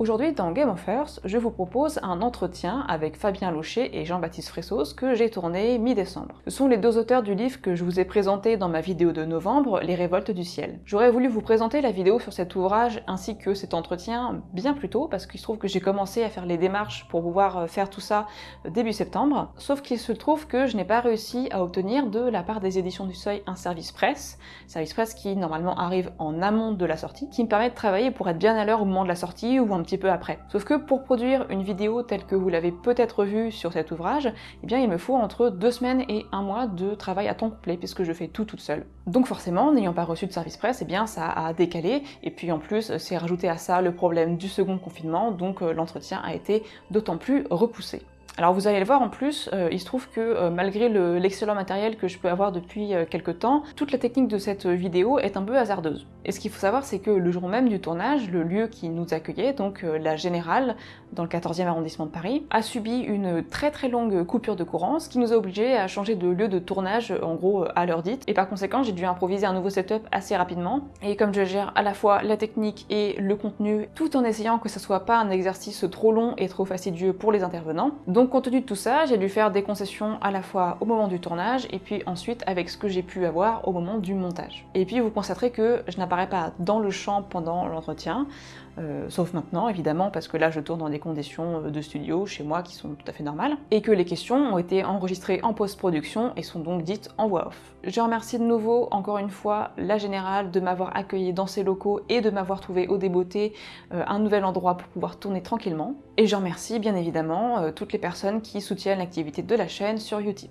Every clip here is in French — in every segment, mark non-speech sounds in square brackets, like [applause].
Aujourd'hui dans Game of Earth, je vous propose un entretien avec Fabien Laucher et Jean-Baptiste Fressos que j'ai tourné mi-décembre. Ce sont les deux auteurs du livre que je vous ai présenté dans ma vidéo de novembre, Les Révoltes du Ciel. J'aurais voulu vous présenter la vidéo sur cet ouvrage ainsi que cet entretien bien plus tôt parce qu'il se trouve que j'ai commencé à faire les démarches pour pouvoir euh, faire tout ça euh, début septembre, sauf qu'il se trouve que je n'ai pas réussi à obtenir de la part des éditions du Seuil un service presse, service presse qui normalement arrive en amont de la sortie, qui me permet de travailler pour être bien à l'heure au moment de la sortie ou un petit peu après. Sauf que pour produire une vidéo telle que vous l'avez peut-être vue sur cet ouvrage, eh bien il me faut entre deux semaines et un mois de travail à temps complet puisque je fais tout toute seule. Donc forcément, n'ayant pas reçu de service presse, eh bien ça a décalé, et puis en plus c'est rajouté à ça le problème du second confinement, donc euh, l'entretien a été d'autant plus repoussé. Alors vous allez le voir en plus, euh, il se trouve que euh, malgré l'excellent matériel que je peux avoir depuis euh, quelques temps, toute la technique de cette vidéo est un peu hasardeuse. Et ce qu'il faut savoir c'est que le jour même du tournage, le lieu qui nous accueillait, donc la Générale, dans le 14e arrondissement de Paris, a subi une très très longue coupure de courant, ce qui nous a obligés à changer de lieu de tournage en gros à l'heure dite, et par conséquent j'ai dû improviser un nouveau setup assez rapidement, et comme je gère à la fois la technique et le contenu, tout en essayant que ce soit pas un exercice trop long et trop fastidieux pour les intervenants, donc compte tenu de tout ça, j'ai dû faire des concessions à la fois au moment du tournage et puis ensuite avec ce que j'ai pu avoir au moment du montage. Et puis vous constaterez que je n'apparais pas dans le champ pendant l'entretien, euh, sauf maintenant évidemment parce que là je tourne dans des conditions euh, de studio chez moi qui sont tout à fait normales, et que les questions ont été enregistrées en post-production et sont donc dites en voix off. Je remercie de nouveau encore une fois la Générale de m'avoir accueilli dans ses locaux et de m'avoir trouvé au débeauté euh, un nouvel endroit pour pouvoir tourner tranquillement, et je remercie bien évidemment toutes les personnes qui soutiennent l'activité de la chaîne sur Utip.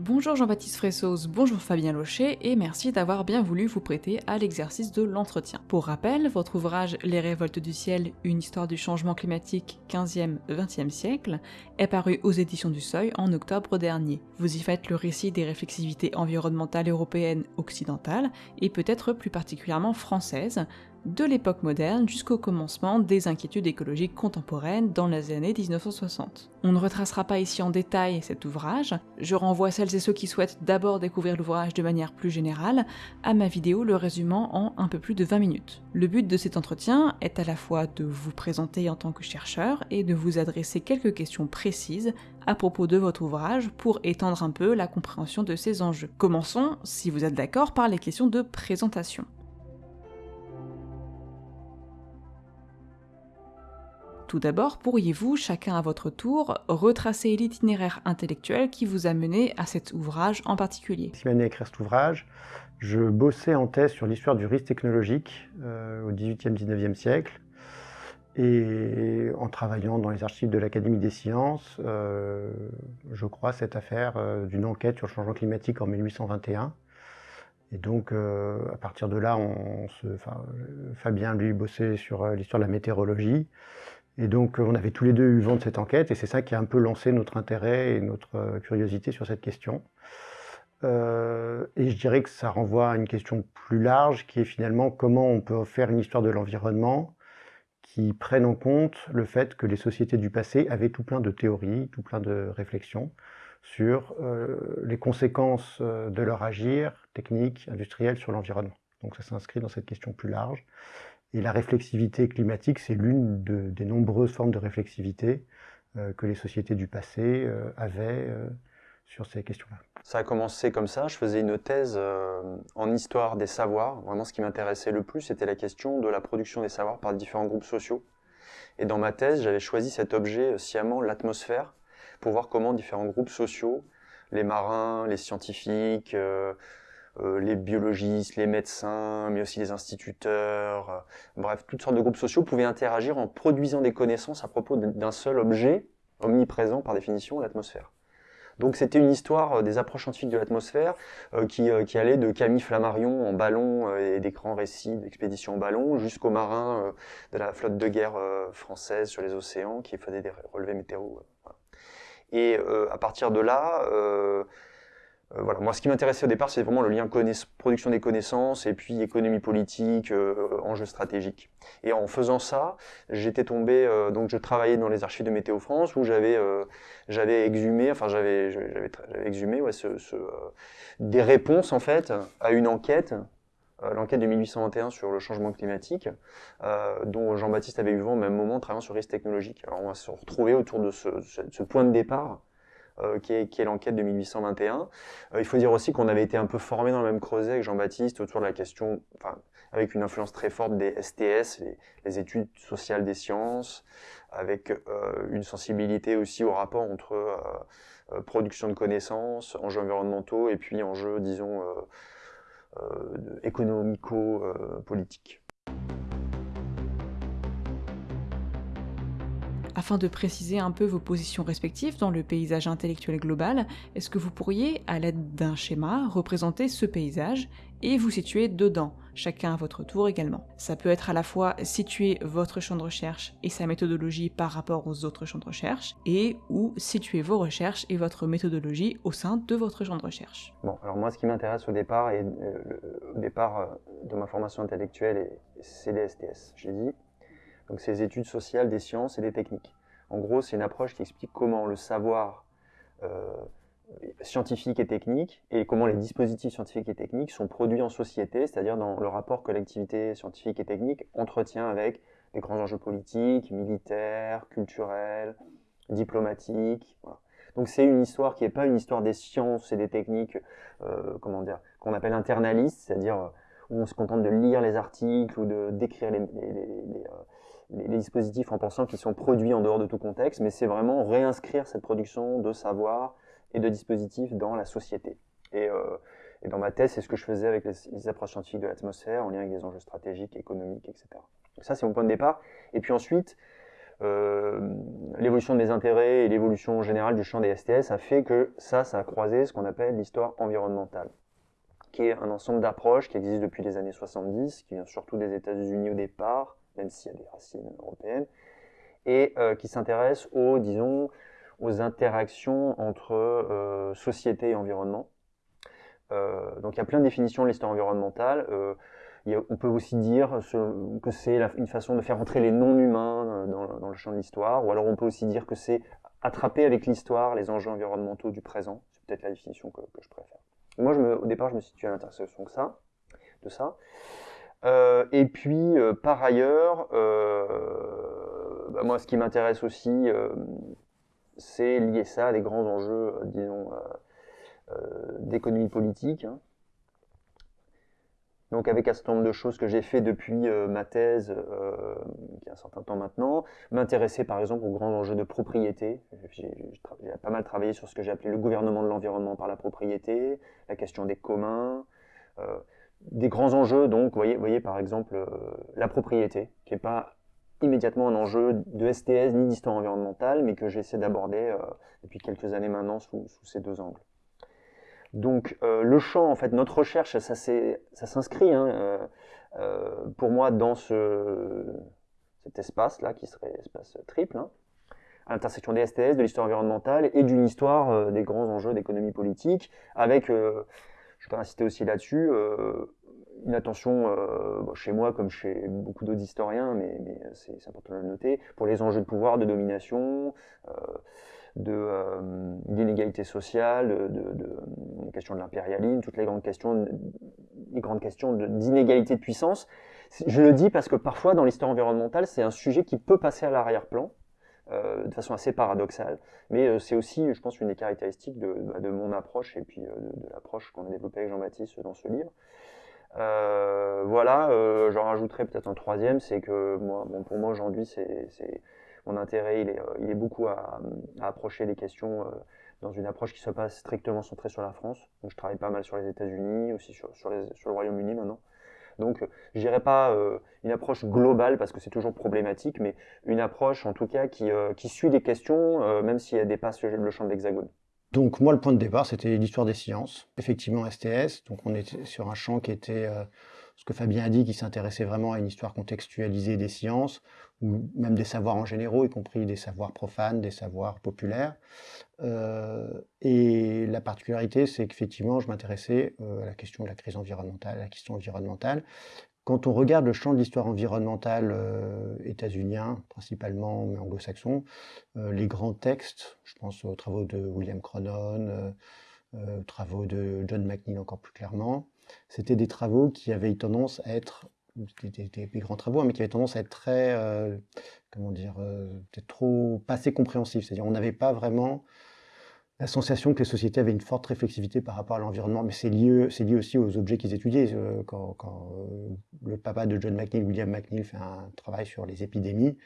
Bonjour Jean-Baptiste Fressos, bonjour Fabien Locher et merci d'avoir bien voulu vous prêter à l'exercice de l'entretien. Pour rappel, votre ouvrage Les révoltes du ciel, une histoire du changement climatique 15e-20e siècle est paru aux éditions du Seuil en octobre dernier. Vous y faites le récit des réflexivités environnementales européennes occidentales et peut-être plus particulièrement françaises, de l'époque moderne jusqu'au commencement des inquiétudes écologiques contemporaines dans les années 1960. On ne retracera pas ici en détail cet ouvrage, je renvoie celles et ceux qui souhaitent d'abord découvrir l'ouvrage de manière plus générale à ma vidéo le résumant en un peu plus de 20 minutes. Le but de cet entretien est à la fois de vous présenter en tant que chercheur et de vous adresser quelques questions précises à propos de votre ouvrage pour étendre un peu la compréhension de ces enjeux. Commençons, si vous êtes d'accord, par les questions de présentation. Tout d'abord, pourriez-vous, chacun à votre tour, retracer l'itinéraire intellectuel qui vous a mené à cet ouvrage en particulier? Ce à écrire cet ouvrage, je bossais en thèse sur l'histoire du risque technologique euh, au XVIIIe, XIXe siècle. Et en travaillant dans les archives de l'Académie des sciences, euh, je crois cette affaire euh, d'une enquête sur le changement climatique en 1821. Et donc, à partir de là, Fabien, lui, bossait sur l'histoire de la météorologie. Et donc, on avait tous les deux eu vent de cette enquête, et c'est ça qui a un peu lancé notre intérêt et notre euh, curiosité sur cette question. Euh, et je dirais que ça renvoie à une question plus large, qui est finalement comment on peut faire une histoire de l'environnement qui prenne en compte le fait que les sociétés du passé avaient tout plein de théories, tout plein de réflexions sur euh, les conséquences de leur agir technique, industriel sur l'environnement. Donc ça s'inscrit dans cette question plus large. Et la réflexivité climatique, c'est l'une des nombreuses formes de réflexivité euh, que les sociétés du passé euh, avaient euh, sur ces questions-là. Ça a commencé comme ça. Je faisais une thèse en histoire des savoirs. Vraiment, ce qui m'intéressait le plus, c'était la question de la production des savoirs par différents groupes sociaux. Et dans ma thèse, j'avais choisi cet objet sciemment, l'atmosphère, pour voir comment différents groupes sociaux, les marins, les scientifiques, les biologistes, les médecins, mais aussi les instituteurs, euh, bref, toutes sortes de groupes sociaux pouvaient interagir en produisant des connaissances à propos d'un seul objet, omniprésent par définition, l'atmosphère. Donc c'était une histoire euh, des approches scientifiques de l'atmosphère qui, qui, allait de Camille Flammarion en ballon et des grands récits d'expéditions en ballon jusqu'aux marins de la flotte de guerre française sur les océans qui faisaient des relevés météo. Et à partir de là, euh, voilà. Moi, ce qui m'intéressait au départ, c'est vraiment le lien production des connaissances et puis économie politique, euh, enjeux stratégiques. Et en faisant ça, j'étais tombé, euh, donc je travaillais dans les archives de Météo France où j'avais euh, j'avais exhumé, enfin j'avais exhumé ouais, ce, ce, des réponses en fait à une enquête l'enquête de 1821 sur le changement climatique, dont Jean-Baptiste avait eu vent au même moment travaillant sur risque technologique. Alors on va se retrouver autour de ce point de départ euh, qui est, l'enquête de 1821. Euh, il faut dire aussi qu'on avait été un peu formé dans le même creuset avec Jean-Baptiste autour de la question, enfin, avec une influence très forte des STS, les, études sociales des sciences, avec euh, une sensibilité aussi au rapport entre production de connaissances, enjeux environnementaux et puis enjeux, disons, économico-politiques. Afin de préciser un peu vos positions respectives dans le paysage intellectuel global, est-ce que vous pourriez, à l'aide d'un schéma, représenter ce paysage et vous situer dedans, chacun à votre tour également? Ça peut être à la fois situer votre champ de recherche et sa méthodologie par rapport aux autres champs de recherche, et ou situer vos recherches et votre méthodologie au sein de votre champ de recherche. Bon, alors moi ce qui m'intéresse au départ, et euh, au départ euh, de ma formation intellectuelle, c'est les STS, j'ai dit, donc c'est les études sociales des sciences et des techniques. En gros, c'est une approche qui explique comment le savoir euh, scientifique et technique et comment les dispositifs scientifiques et techniques sont produits en société, c'est-à-dire dans le rapport collectivité scientifique et technique entretient avec des grands enjeux politiques, militaires, culturels, diplomatiques. Donc c'est une histoire qui n'est pas une histoire des sciences et des techniques, euh, comment dire, qu'on appelle internaliste, c'est-à-dire où on se contente de lire les articles ou de décrire les, euh, les, dispositifs en pensant qu'ils sont produits en dehors de tout contexte, mais c'est vraiment réinscrire cette production de savoir et de dispositifs dans la société. Et, euh, dans ma thèse, c'est ce que je faisais avec les, approches scientifiques de l'atmosphère, en lien avec des enjeux stratégiques, économiques, etc. ça, c'est mon point de départ. Et puis ensuite, euh, l'évolution de mes intérêts et l'évolution générale du champ des STS a fait que ça, ça a croisé ce qu'on appelle l'histoire environnementale, qui est un ensemble d'approches qui existe depuis les années 70, qui vient surtout des États-Unis au départ, même s'il y a des racines européennes, et euh, qui s'intéresse aux, disons, aux interactions entre euh, société et environnement. Euh, donc il y a plein de définitions de l'histoire environnementale. on peut aussi dire que c'est une façon de faire entrer les non-humains dans, le champ de l'histoire, ou alors on peut aussi dire que c'est attraper avec l'histoire les enjeux environnementaux du présent. C'est peut-être la définition que, je préfère. Moi, je me, au départ, je me situe à l'intersection de ça. De ça. Euh, et puis, euh, par ailleurs, euh, bah, moi, ce qui m'intéresse aussi, c'est lier ça à des grands enjeux, disons, d'économie politique. Hein. Donc avec un certain nombre de choses que j'ai fait depuis ma thèse, qui y a un certain temps maintenant, m'intéresser par exemple aux grands enjeux de propriété. J'ai pas mal travaillé sur ce que j'ai appelé le gouvernement de l'environnement par la propriété, la question des communs, des grands enjeux, donc, voyez, voyez par exemple euh, la propriété, qui n'est pas immédiatement un enjeu de STS ni d'histoire environnementale, mais que j'essaie d'aborder euh, depuis quelques années maintenant sous, ces deux angles. Donc euh, le champ, en fait, notre recherche, ça, s'inscrit hein, pour moi dans ce, cet espace-là, qui serait espace triple, hein, à l'intersection des STS, de l'histoire environnementale et d'une histoire des grands enjeux d'économie politique, avec je peux insister aussi là-dessus, une attention euh, chez moi comme chez beaucoup d'autres historiens, mais, c'est important de le noter, pour les enjeux de pouvoir, de domination, euh, de d'inégalité sociale, de, de, de l'impérialisme, toutes les grandes questions, les grandes questions d'inégalité de puissance. Je le dis parce que parfois dans l'histoire environnementale, c'est un sujet qui peut passer à l'arrière-plan. Euh, de façon assez paradoxale. Mais euh, c'est aussi, je pense, une des caractéristiques de, bah, mon approche et puis euh, de, l'approche qu'on a développée avec Jean-Baptiste dans ce livre. Voilà, j'en rajouterai peut-être un troisième, c'est que moi, bon, pour moi aujourd'hui, c'est mon intérêt, il est, il est beaucoup à, approcher les questions dans une approche qui ne soit pas strictement centrée sur la France. Donc je travaille pas mal sur les États-Unis, aussi sur, sur, sur le Royaume-Uni maintenant. Donc, je pas euh, une approche globale parce que c'est toujours problématique, mais une approche en tout cas qui, euh, suit des questions, euh, même si elle dépasse le champ de l'hexagone. Donc moi, le point de départ, c'était l'histoire des sciences. Effectivement, STS. Donc on était sur un champ qui était ce que Fabien a dit, qui s'intéressait vraiment à une histoire contextualisée des sciences, ou même des savoirs en général, y compris des savoirs profanes, des savoirs populaires. Euh, et la particularité, c'est qu'effectivement, je m'intéressais euh, à la question de la crise environnementale, à la question environnementale. Quand on regarde le champ de l'histoire environnementale euh, états-unien, principalement, anglo-saxon, les grands textes, je pense aux travaux de William Cronon, aux travaux de John McNeill encore plus clairement, c'était des travaux qui avaient tendance à être des, grands travaux, hein, mais qui avaient tendance à être très, euh, comment dire, euh, peut-être trop, pas assez compréhensifs. C'est-à-dire, on n'avait pas vraiment la sensation que les sociétés avaient une forte réflexivité par rapport à l'environnement, mais c'est lié, aussi aux objets qu'ils étudiaient. Euh, quand, quand le papa de John McNeill, William McNeill, fait un travail sur les épidémies,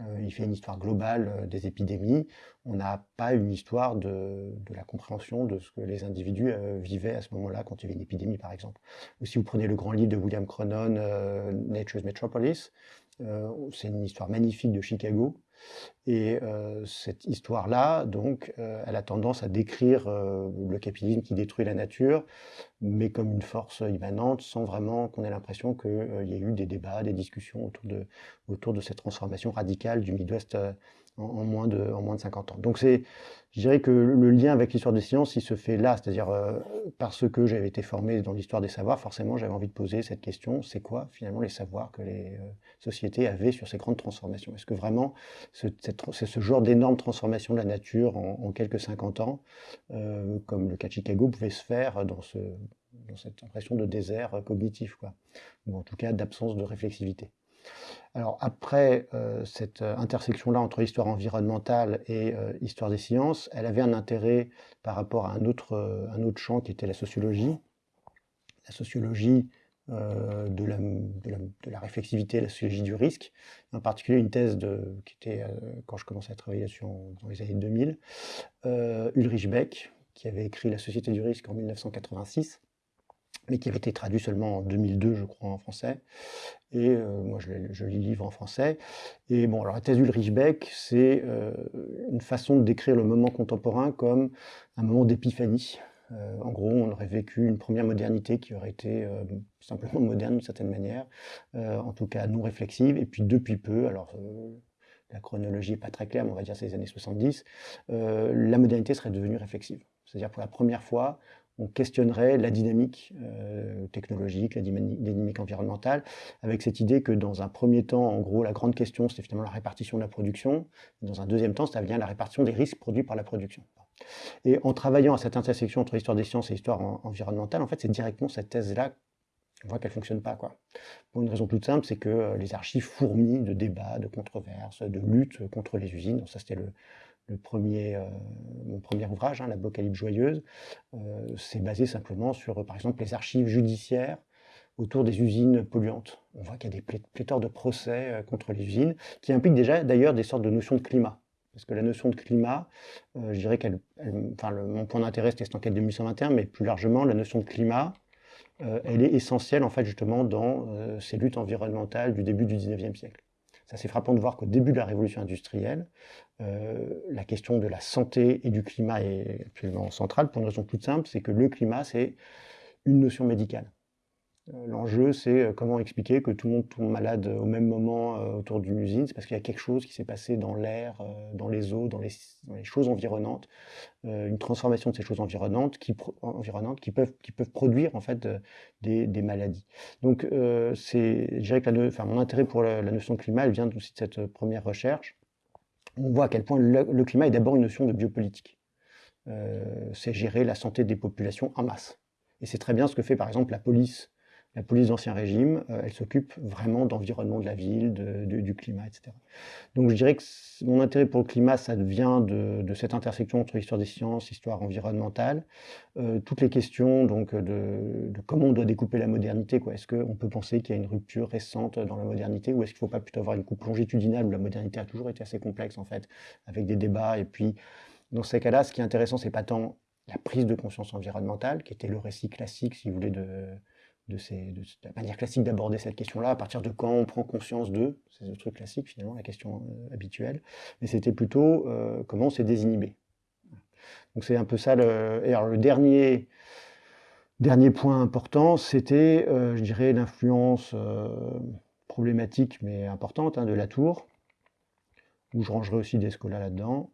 euh, il fait une histoire globale euh, des épidémies. On n'a pas une histoire de, la compréhension de ce que les individus euh, vivaient à ce moment-là quand il y avait une épidémie, par exemple. Ou si vous prenez le grand livre de William Cronon, Nature's Metropolis, c'est une histoire magnifique de Chicago, et euh, cette histoire-là, donc, euh, elle a tendance à décrire euh, le capitalisme qui détruit la nature, mais comme une force immanente, sans vraiment qu'on ait l'impression qu'il y ait eu des débats, des discussions autour de, autour de cette transformation radicale du Midwest en, moins de, en moins de 50 ans. Donc je dirais que le lien avec l'histoire des sciences, il se fait là, c'est-à-dire euh, parce que j'avais été formé dans l'histoire des savoirs, forcément j'avais envie de poser cette question, c'est quoi finalement les savoirs que les euh, sociétés avaient sur ces grandes transformations? Est-ce que vraiment c'est ce genre d'énorme transformation de la nature en, quelques 50 ans, euh, comme le cas de Chicago pouvait se faire dans, ce, dans cette impression de désert cognitif, quoi, ou en tout cas d'absence de réflexivité alors après euh, cette euh, intersection-là entre histoire environnementale et euh, histoire des sciences, elle avait un intérêt par rapport à un autre, un autre champ qui était la sociologie. La sociologie de la, de, la, réflexivité, la sociologie du risque, en particulier une thèse qui était, quand je commençais à travailler dans les années 2000, Ulrich Beck, qui avait écrit La société du risque en 1986, mais qui avait été traduit seulement en 2002, je crois, en français. Et euh, moi, je, lis le livre en français. Et bon, alors la thèse d'Ulrich Beck, c'est euh, une façon de décrire le moment contemporain comme un moment d'épiphanie. Euh, en gros, on aurait vécu une première modernité qui aurait été simplement moderne d'une certaine manière, en tout cas non réflexive. Et puis depuis peu, alors la chronologie n'est pas très claire, mais on va dire les années 70, la modernité serait devenue réflexive. C'est-à-dire pour la première fois, on questionnerait la dynamique euh, technologique, la dynamique environnementale, avec cette idée que dans un premier temps, en gros, la grande question, c'est finalement la répartition de la production. dans un deuxième temps, ça vient la répartition des risques produits par la production. Et en travaillant à cette intersection entre histoire des sciences et histoire environnementale, en fait, c'est directement cette thèse-là on voit qu'elle ne fonctionne pas. Quoi. Pour une raison toute simple, c'est que euh, les archives fourmillent de débats, de controverses, de luttes contre les usines. ça, c'était le, le premier, euh, mon premier ouvrage, hein, l'Apocalypse joyeuse, euh, c'est basé simplement sur, par exemple, les archives judiciaires autour des usines polluantes. On voit qu'il y a des pléthores de procès euh, contre les usines, qui impliquent déjà d'ailleurs des sortes de notions de climat. Parce que la notion de climat, je dirais qu'elle, enfin, mon point d'intérêt c'était cette enquête de 1821, mais plus largement, la notion de climat, elle est essentielle en fait justement dans ces luttes environnementales du début du 19e siècle. C'est frappant de voir qu'au début de la révolution industrielle, euh, la question de la santé et du climat est absolument centrale pour une raison toute simple, c'est que le climat, c'est une notion médicale. Euh, l'enjeu, c'est euh, comment expliquer que tout le monde tombe malade au même moment autour d'une usine? C'est parce qu'il y a quelque chose qui s'est passé dans l'air, dans les eaux, dans les, choses environnantes, une transformation de ces choses environnantes qui, peuvent, produire en fait des, maladies. Donc, c'est, je que mon intérêt pour la, notion de climat, vient aussi de cette première recherche. On voit à quel point le, climat est d'abord une notion de biopolitique. c'est gérer la santé des populations en masse. Et c'est très bien ce que fait par exemple la police la police d'Ancien Régime, euh, elle s'occupe vraiment d'environnement de la ville, du climat, etc. Donc je dirais que mon intérêt pour le climat, ça vient de, cette intersection entre histoire des sciences, histoire environnementale, euh, toutes les questions donc de, comment on doit découper la modernité. Est-ce qu'on peut penser qu'il y a une rupture récente dans la modernité, ou est-ce qu'il ne faut pas plutôt avoir une coupe longitudinale où la modernité a toujours été assez complexe en fait, avec des débats, et puis dans ces cas-là, ce qui est intéressant, c'est pas tant la prise de conscience environnementale, qui était le récit classique, si vous voulez, de, de, ces, de, la manière classique d'aborder cette question-là, à partir de quand on prend conscience de, c'est le truc classique finalement, la question euh, habituelle, mais c'était plutôt euh, comment on s'est désinhibé. Donc c'est un peu ça. Le, et alors le dernier, dernier point important, c'était, euh, je dirais, l'influence problématique mais importante hein, de la tour, où je rangerai aussi des scolas là-dedans.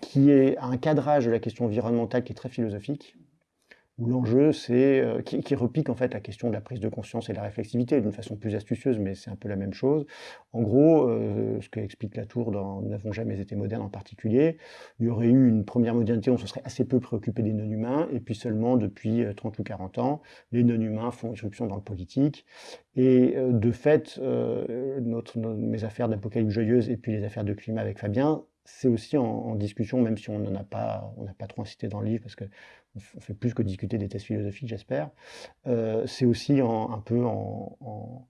qui est un cadrage de la question environnementale qui est très philosophique, où l'enjeu, c'est euh, qui, repique en fait la question de la prise de conscience et de la réflexivité d'une façon plus astucieuse, mais c'est un peu la même chose. En gros, euh, ce que explique Latour dans n'avons jamais été modernes en particulier, il y aurait eu une première modernité, on se serait assez peu préoccupé des non-humains, et puis seulement depuis 30 ou 40 ans, les non-humains font irruption dans le politique, et de fait, mes affaires d'apocalypse joyeuse et puis les affaires de climat avec Fabien, c'est aussi en, discussion, même si on n'en a pas, on n'a pas trop incité dans le livre, parce qu'on on fait plus que discuter des tests philosophiques, j'espère. Euh, c'est aussi un peu en,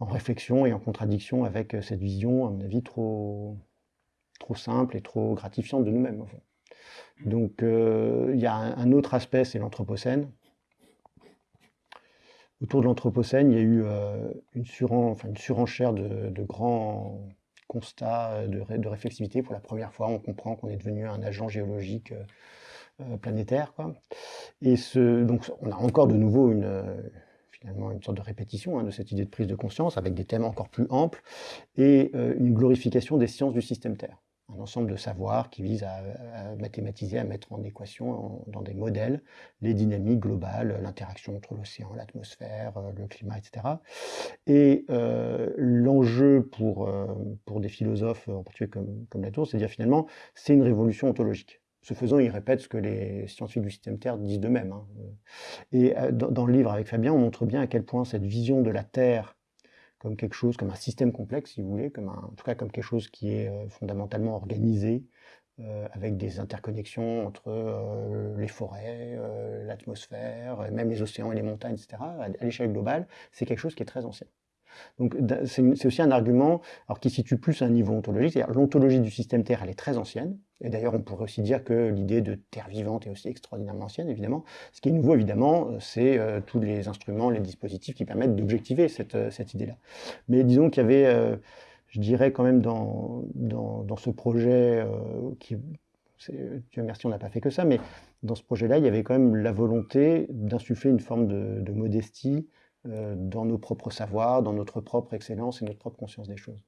réflexion et en contradiction avec cette vision, à mon avis, trop, trop simple et trop gratifiante de nous-mêmes. Donc, euh, il y a un, autre aspect, c'est l'Anthropocène. Autour de l'Anthropocène, il y a eu euh, une, une, surenchère de, de grands constat euh, de, réflexivité. Pour la première fois, on comprend qu'on est devenu un agent géologique euh, euh, planétaire. Et ce, donc, on a encore de nouveau une, finalement une sorte de répétition hein, de cette idée de prise de conscience avec des thèmes encore plus amples et une glorification des sciences du système Terre un ensemble de savoirs qui vise à, mathématiser, à mettre en équation dans des modèles les dynamiques globales, l'interaction entre l'océan, l'atmosphère, euh, le climat, etc. Et euh, l'enjeu pour, euh, pour des philosophes, en particulier comme, comme Latour, c'est de dire finalement, c'est une révolution ontologique. Ce faisant, il répète ce que les scientifiques du système Terre disent d'eux-mêmes. Hein. Et dans, dans, le livre avec Fabien, on montre bien à quel point cette vision de la Terre comme quelque chose, comme un système complexe, si vous voulez, comme en tout cas comme quelque chose qui est euh, fondamentalement organisé, euh, avec des interconnexions entre euh, les forêts, l'atmosphère, même les océans et les montagnes, etc., à l'échelle globale, c'est quelque chose qui est très ancien. Donc c'est aussi un argument alors, qui situe plus à un niveau ontologique, c'est-à-dire l'ontologie du système Terre, elle est très ancienne, et d'ailleurs on pourrait aussi dire que l'idée de Terre vivante est aussi extraordinairement ancienne, évidemment. Ce qui est nouveau, évidemment, c'est euh, tous les instruments, les dispositifs qui permettent d'objectiver cette, euh, idée-là. Mais disons qu'il y avait, euh, je dirais quand même dans, dans, ce projet qui... Dieu merci, on n'a pas fait que ça, mais dans ce projet-là, il y avait quand même la volonté d'insuffler une forme de, de modestie dans nos propres savoirs, dans notre propre excellence et notre propre conscience des choses.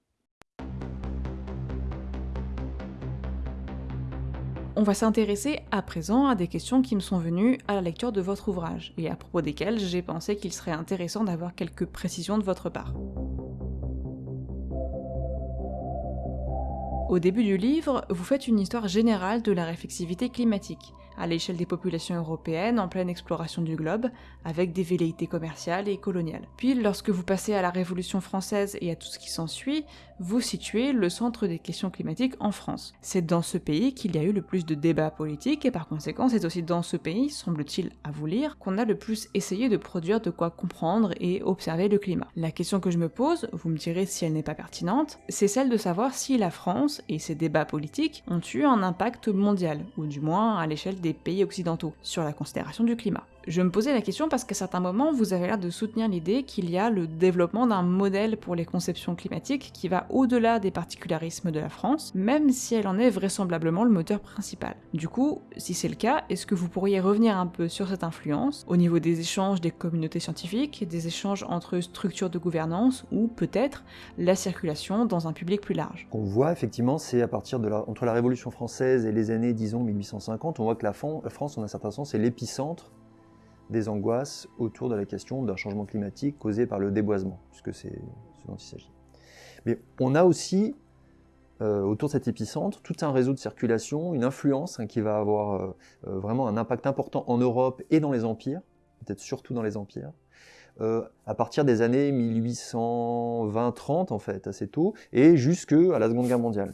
On va s'intéresser à présent à des questions qui me sont venues à la lecture de votre ouvrage, et à propos desquelles j'ai pensé qu'il serait intéressant d'avoir quelques précisions de votre part. Au début du livre, vous faites une histoire générale de la réflexivité climatique, à l'échelle des populations européennes en pleine exploration du globe, avec des velléités commerciales et coloniales. Puis, lorsque vous passez à la Révolution française et à tout ce qui s'ensuit, vous situez le centre des questions climatiques en France. C'est dans ce pays qu'il y a eu le plus de débats politiques, et par conséquent, c'est aussi dans ce pays, semble-t-il à vous lire, qu'on a le plus essayé de produire de quoi comprendre et observer le climat. La question que je me pose, vous me direz si elle n'est pas pertinente, c'est celle de savoir si la France et ses débats politiques ont eu un impact mondial, ou du moins à l'échelle des pays occidentaux, sur la considération du climat. Je me posais la question parce qu'à certains moments, vous avez l'air de soutenir l'idée qu'il y a le développement d'un modèle pour les conceptions climatiques qui va au-delà des particularismes de la France, même si elle en est vraisemblablement le moteur principal. Du coup, si c'est le cas, est-ce que vous pourriez revenir un peu sur cette influence au niveau des échanges des communautés scientifiques, des échanges entre structures de gouvernance ou peut-être la circulation dans un public plus large? On voit effectivement, c'est à partir de la, entre la Révolution française et les années, disons, 1850, on voit que la France, en un certain sens, est l'épicentre des angoisses autour de la question d'un changement climatique causé par le déboisement, puisque c'est ce dont il s'agit. Mais on a aussi, euh, autour de cet épicentre, tout un réseau de circulation, une influence hein, qui va avoir euh, euh, vraiment un impact important en Europe et dans les empires, peut-être surtout dans les empires, à partir des années 1820-30 en fait, assez tôt, et jusque à la Seconde Guerre mondiale.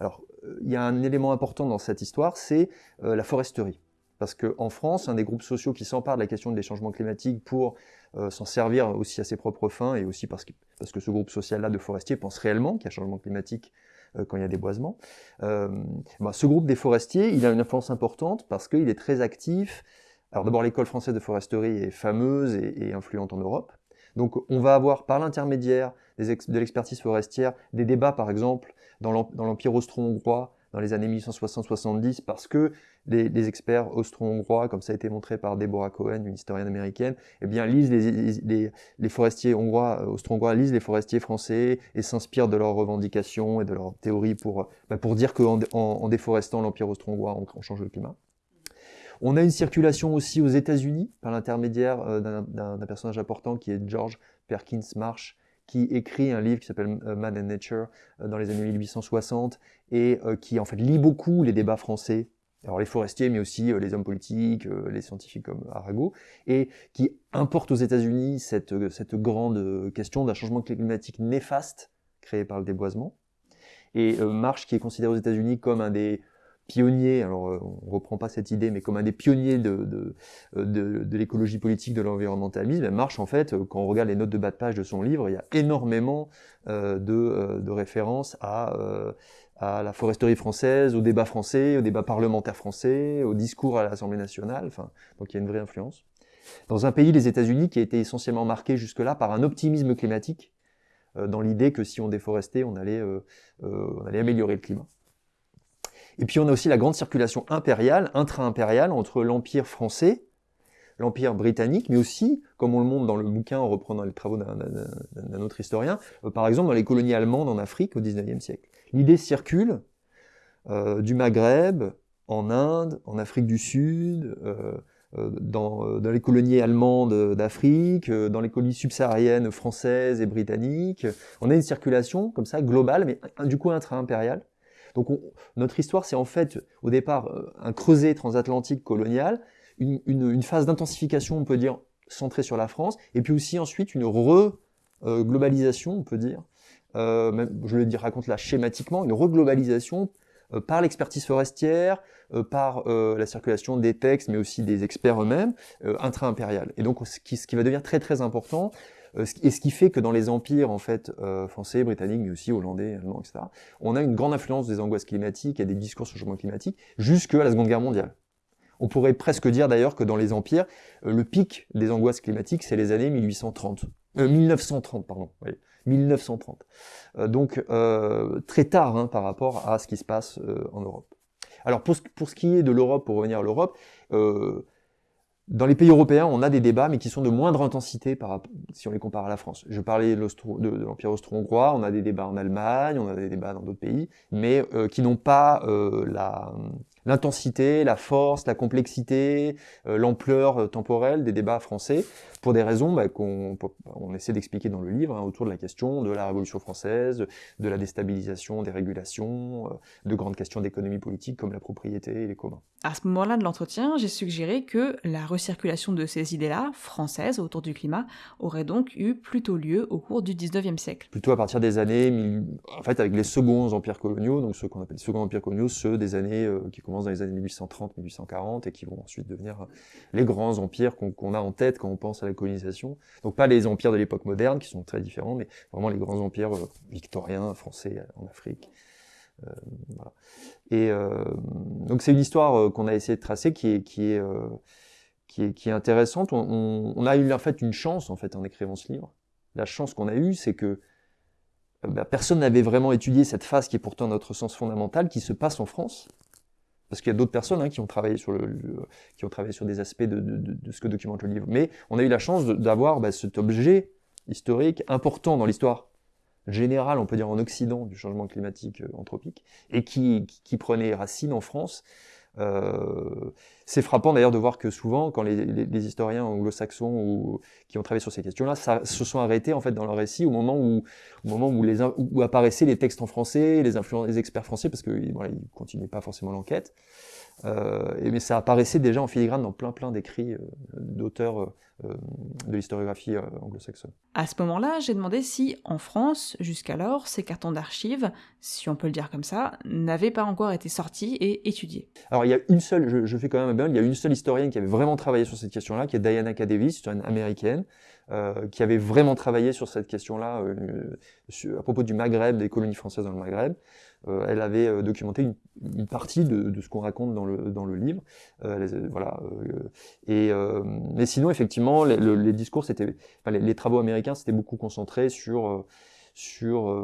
Alors, il y a un élément important dans cette histoire, c'est la foresterie. Parce qu'en France, un des groupes sociaux qui s'empare de la question des changements climatiques pour euh, s'en servir aussi à ses propres fins, et aussi parce que, parce que ce groupe social-là de forestiers pense réellement qu'il y a changement climatique euh, quand il y a des boisements, euh, bah, ce groupe des forestiers, il a une influence importante parce qu'il est très actif. Alors d'abord, l'école française de foresterie est fameuse et, influente en Europe. Donc on va avoir par l'intermédiaire de l'expertise forestière des débats, par exemple, dans l'Empire austro-hongrois, dans les années 1860-70 parce que les, experts austro-hongrois, comme ça a été montré par Deborah Cohen, une historienne américaine, eh bien, lisent les, les, forestiers hongrois, euh, austro-hongrois lisent les forestiers français et s'inspirent de leurs revendications et de leurs théories pour, bah, pour dire qu'en en, déforestant l'Empire austro-hongrois, on, change le climat. On a une circulation aussi aux États-Unis par l'intermédiaire euh, d'un personnage important qui est George Perkins Marsh, qui écrit un livre qui s'appelle euh, Man and Nature euh, dans les années 1860 et qui en fait lit beaucoup les débats français alors les forestiers, mais aussi les hommes politiques, les scientifiques comme Arago, et qui importe aux États-Unis cette, cette grande question d'un changement climatique néfaste créé par le déboisement. Et Marsh, qui est considéré aux États-Unis comme un des pionnier, alors euh, on reprend pas cette idée, mais comme un des pionniers de, de, euh, de, l'écologie politique, de l'environnementalisme, marche en fait, euh, quand on regarde les notes de bas de page de son livre, il y a énormément euh, de, de, références à, à la foresterie française, au débat français, au débat parlementaire français, au discours à l'Assemblée nationale, enfin, donc il y a une vraie influence. Dans un pays, les États-Unis, qui a été essentiellement marqué jusque-là par un optimisme climatique, dans l'idée que si on déforestait, on allait, on allait améliorer le climat. Et puis on a aussi la grande circulation impériale, intra-impériale, entre l'Empire français, l'Empire britannique, mais aussi, comme on le montre dans le bouquin en reprenant les travaux d'un autre historien, euh, par exemple dans les colonies allemandes en Afrique au XIXe siècle. L'idée circule euh, du Maghreb, en Inde, en Afrique du Sud, euh, euh dans, les colonies allemandes d'Afrique, dans les colonies subsahariennes françaises et britanniques. On a une circulation comme ça globale, mais du coup intra-impériale, donc notre histoire, c'est en fait au départ un creuset transatlantique colonial, une, phase d'intensification, on peut dire, centrée sur la France, et puis aussi ensuite une re-globalisation, on peut dire, euh, je le dis, raconte là schématiquement, une reglobalisation euh, par l'expertise forestière, par la circulation des textes, mais aussi des experts eux-mêmes, intra-impériale. Et donc ce qui, va devenir très très important, euh, et ce qui fait que dans les empires en fait euh, français, britanniques, mais aussi hollandais, allemands, etc., on a une grande influence des angoisses climatiques et des discours sur le changement climatique jusqu'à la Seconde Guerre mondiale. On pourrait presque dire d'ailleurs que dans les empires, euh, le pic des angoisses climatiques, c'est les années 1830, 1930, pardon. 1930. donc très tard hein, par rapport à ce qui se passe en Europe. Alors pour ce, pour ce, qui est de l'Europe, pour revenir à l'Europe, dans les pays européens, on a des débats, mais qui sont de moindre intensité par, si on les compare à la France. Je parlais de, l'Empire austro-hongrois, on a des débats en Allemagne, on a des débats dans d'autres pays, mais euh, qui n'ont pas euh, la, l'intensité, la force, la complexité, euh, l'ampleur euh, temporelle des débats français, pour des raisons bah, qu'on on essaie d'expliquer dans le livre, hein, autour de la question de la Révolution française, de la déstabilisation des régulations, euh, de grandes questions d'économie politique comme la propriété et les communs. À ce moment-là de l'entretien, j'ai suggéré que la recirculation de ces idées-là, françaises, autour du climat, aurait donc eu plutôt lieu au cours du 19e siècle. Plutôt à partir des années, en fait avec les seconds empires coloniaux, donc ceux qu'on appelle les seconds empires coloniaux, ceux des années qui commencent dans les années 1830-1840 et qui vont ensuite devenir les grands empires qu'on a en tête quand on pense à la colonisation. Donc pas les empires de l'époque moderne qui sont très différents, mais vraiment les grands empires euh, victoriens, français euh, en Afrique. Euh. Et euh, donc c'est une histoire euh, qu'on a essayé de tracer qui est, qui est, euh, qui est, intéressante. On, on, a eu en fait une chance en fait en écrivant ce livre. La chance qu'on a eue, c'est que bah, personne n'avait vraiment étudié cette phase qui est pourtant notre sens fondamental, qui se passe en France, parce qu'il y a d'autres personnes hein, qui ont travaillé sur des aspects de, ce que documente le livre. Mais on a eu la chance d'avoir bah, cet objet historique important dans l'histoire générale, on peut dire en Occident, du changement climatique euh, anthropique, et qui, prenait racine en France euh, c'est frappant d'ailleurs de voir que souvent, quand les, historiens anglo-saxons ou qui ont travaillé sur ces questions-là, se sont arrêtés en fait dans leur récit au moment où, au moment où, apparaissaient les textes en français, les experts français, parce que voilà, ils continuaient pas forcément l'enquête. Euh, et, mais ça apparaissait déjà en filigrane dans plein plein d'écrits euh, d'auteurs euh, de l'historiographie anglo-saxonne. À ce moment-là, j'ai demandé si, en France, jusqu'alors, ces cartons d'archives, si on peut le dire comme ça, n'avaient pas encore été sortis et étudiés. Alors il y a une seule, je, je fais quand même bien, il y a une seule historienne qui avait vraiment travaillé sur cette question-là, qui est Diana K. une américaine, euh, qui avait vraiment travaillé sur cette question-là euh, à propos du Maghreb, des colonies françaises dans le Maghreb. Euh, elle avait euh, documenté une, une, partie de, de ce qu'on raconte dans le, dans le livre. Euh, voilà. et, mais sinon, effectivement, les, les discours, c'était, enfin, les, travaux américains, c'était beaucoup concentré sur sur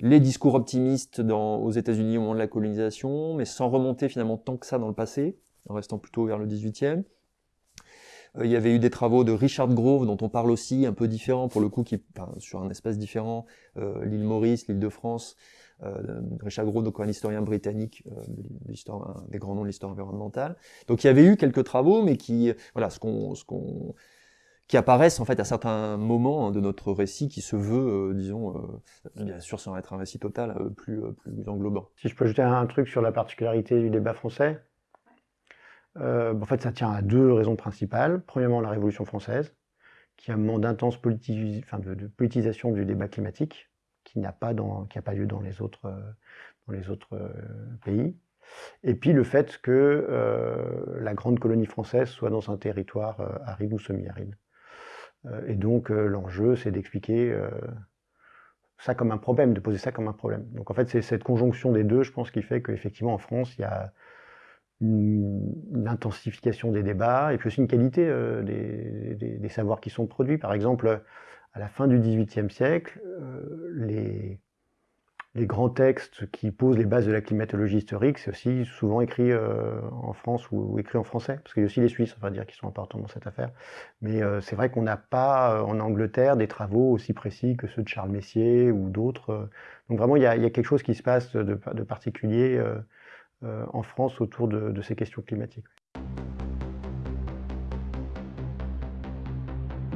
les discours optimistes dans, aux États-Unis au moment de la colonisation, mais sans remonter finalement tant que ça dans le passé, en restant plutôt vers le 18e. Euh, il y avait eu des travaux de Richard Grove, dont on parle aussi, un peu différent pour le coup, qui enfin, sur un espace différent, euh, l'île Maurice, l'île de France. Euh, Richard Grove, donc un historien britannique, un des grands noms de l'histoire environnementale. Donc il y avait eu quelques travaux, mais qui, voilà, ce qu'on, ce qu'on, qui apparaissent en fait à certains moments hein, de notre récit qui se veut, euh, disons, euh, bien sûr sans être un récit total, euh, plus, plus englobant. Si je peux ajouter un truc sur la particularité du débat français, en fait ça tient à deux raisons principales. Premièrement la Révolution française, qui a un moment d'intense politisation du débat climatique, qui n'a pas, lieu dans les autres, les autres pays. Et puis le fait que la grande colonie française soit dans un territoire aride ou semi-aride. Euh, et donc euh, l'enjeu, c'est d'expliquer euh, ça comme un problème, de poser ça comme un problème. Donc en fait, c'est cette conjonction des deux, je pense, qui fait qu'effectivement en France, il y a une, intensification des débats et puis aussi une qualité des, savoirs qui sont produits. Par exemple, à la fin du XVIIIe siècle, les, les grands textes qui posent les bases de la climatologie historique, c'est aussi souvent écrit euh, en France ou, écrit en français, parce qu'il y a aussi les Suisses, on va dire, qui sont importants dans cette affaire. Mais euh, c'est vrai qu'on n'a pas euh, en Angleterre des travaux aussi précis que ceux de Charles Messier ou d'autres. Donc vraiment, il y, a, quelque chose qui se passe de, particulier en France autour de ces questions climatiques.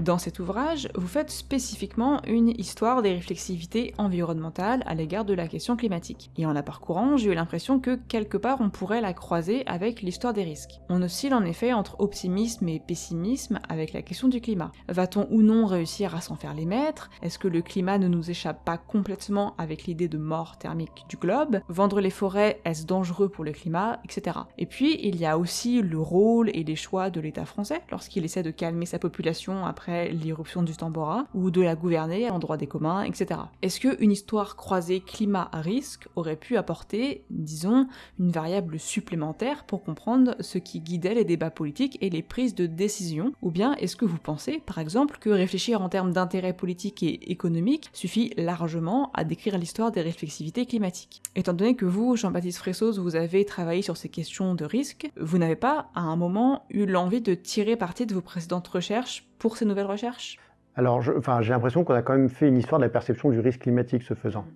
Dans cet ouvrage, vous faites spécifiquement une histoire des réflexivités environnementales à l'égard de la question climatique. Et en la parcourant, j'ai eu l'impression que quelque part on pourrait la croiser avec l'histoire des risques. On oscille en effet entre optimisme et pessimisme avec la question du climat. Va-t-on ou non réussir à s'en faire les maîtres? Est-ce que le climat ne nous échappe pas complètement avec l'idée de mort thermique du globe? Vendre les forêts, est-ce dangereux pour le climat? Etc. Et puis, il y a aussi le rôle et les choix de l'État français lorsqu'il essaie de calmer sa population après l'irruption du Tambora, ou de la gouverner en droit des communs, etc. Est-ce qu'une histoire croisée climat à risque aurait pu apporter, disons, une variable supplémentaire pour comprendre ce qui guidait les débats politiques et les prises de décision? Ou bien est-ce que vous pensez, par exemple, que réfléchir en termes d'intérêt politique et économique suffit largement à décrire l'histoire des réflexivités climatiques? Étant donné que vous, Jean-Baptiste Fressos, vous avez travaillé sur ces questions de risque, vous n'avez pas, à un moment, eu l'envie de tirer parti de vos précédentes recherches pour ces nouvelles recherches? Alors, j'ai l'impression qu'on a quand même fait une histoire de la perception du risque climatique ce faisant.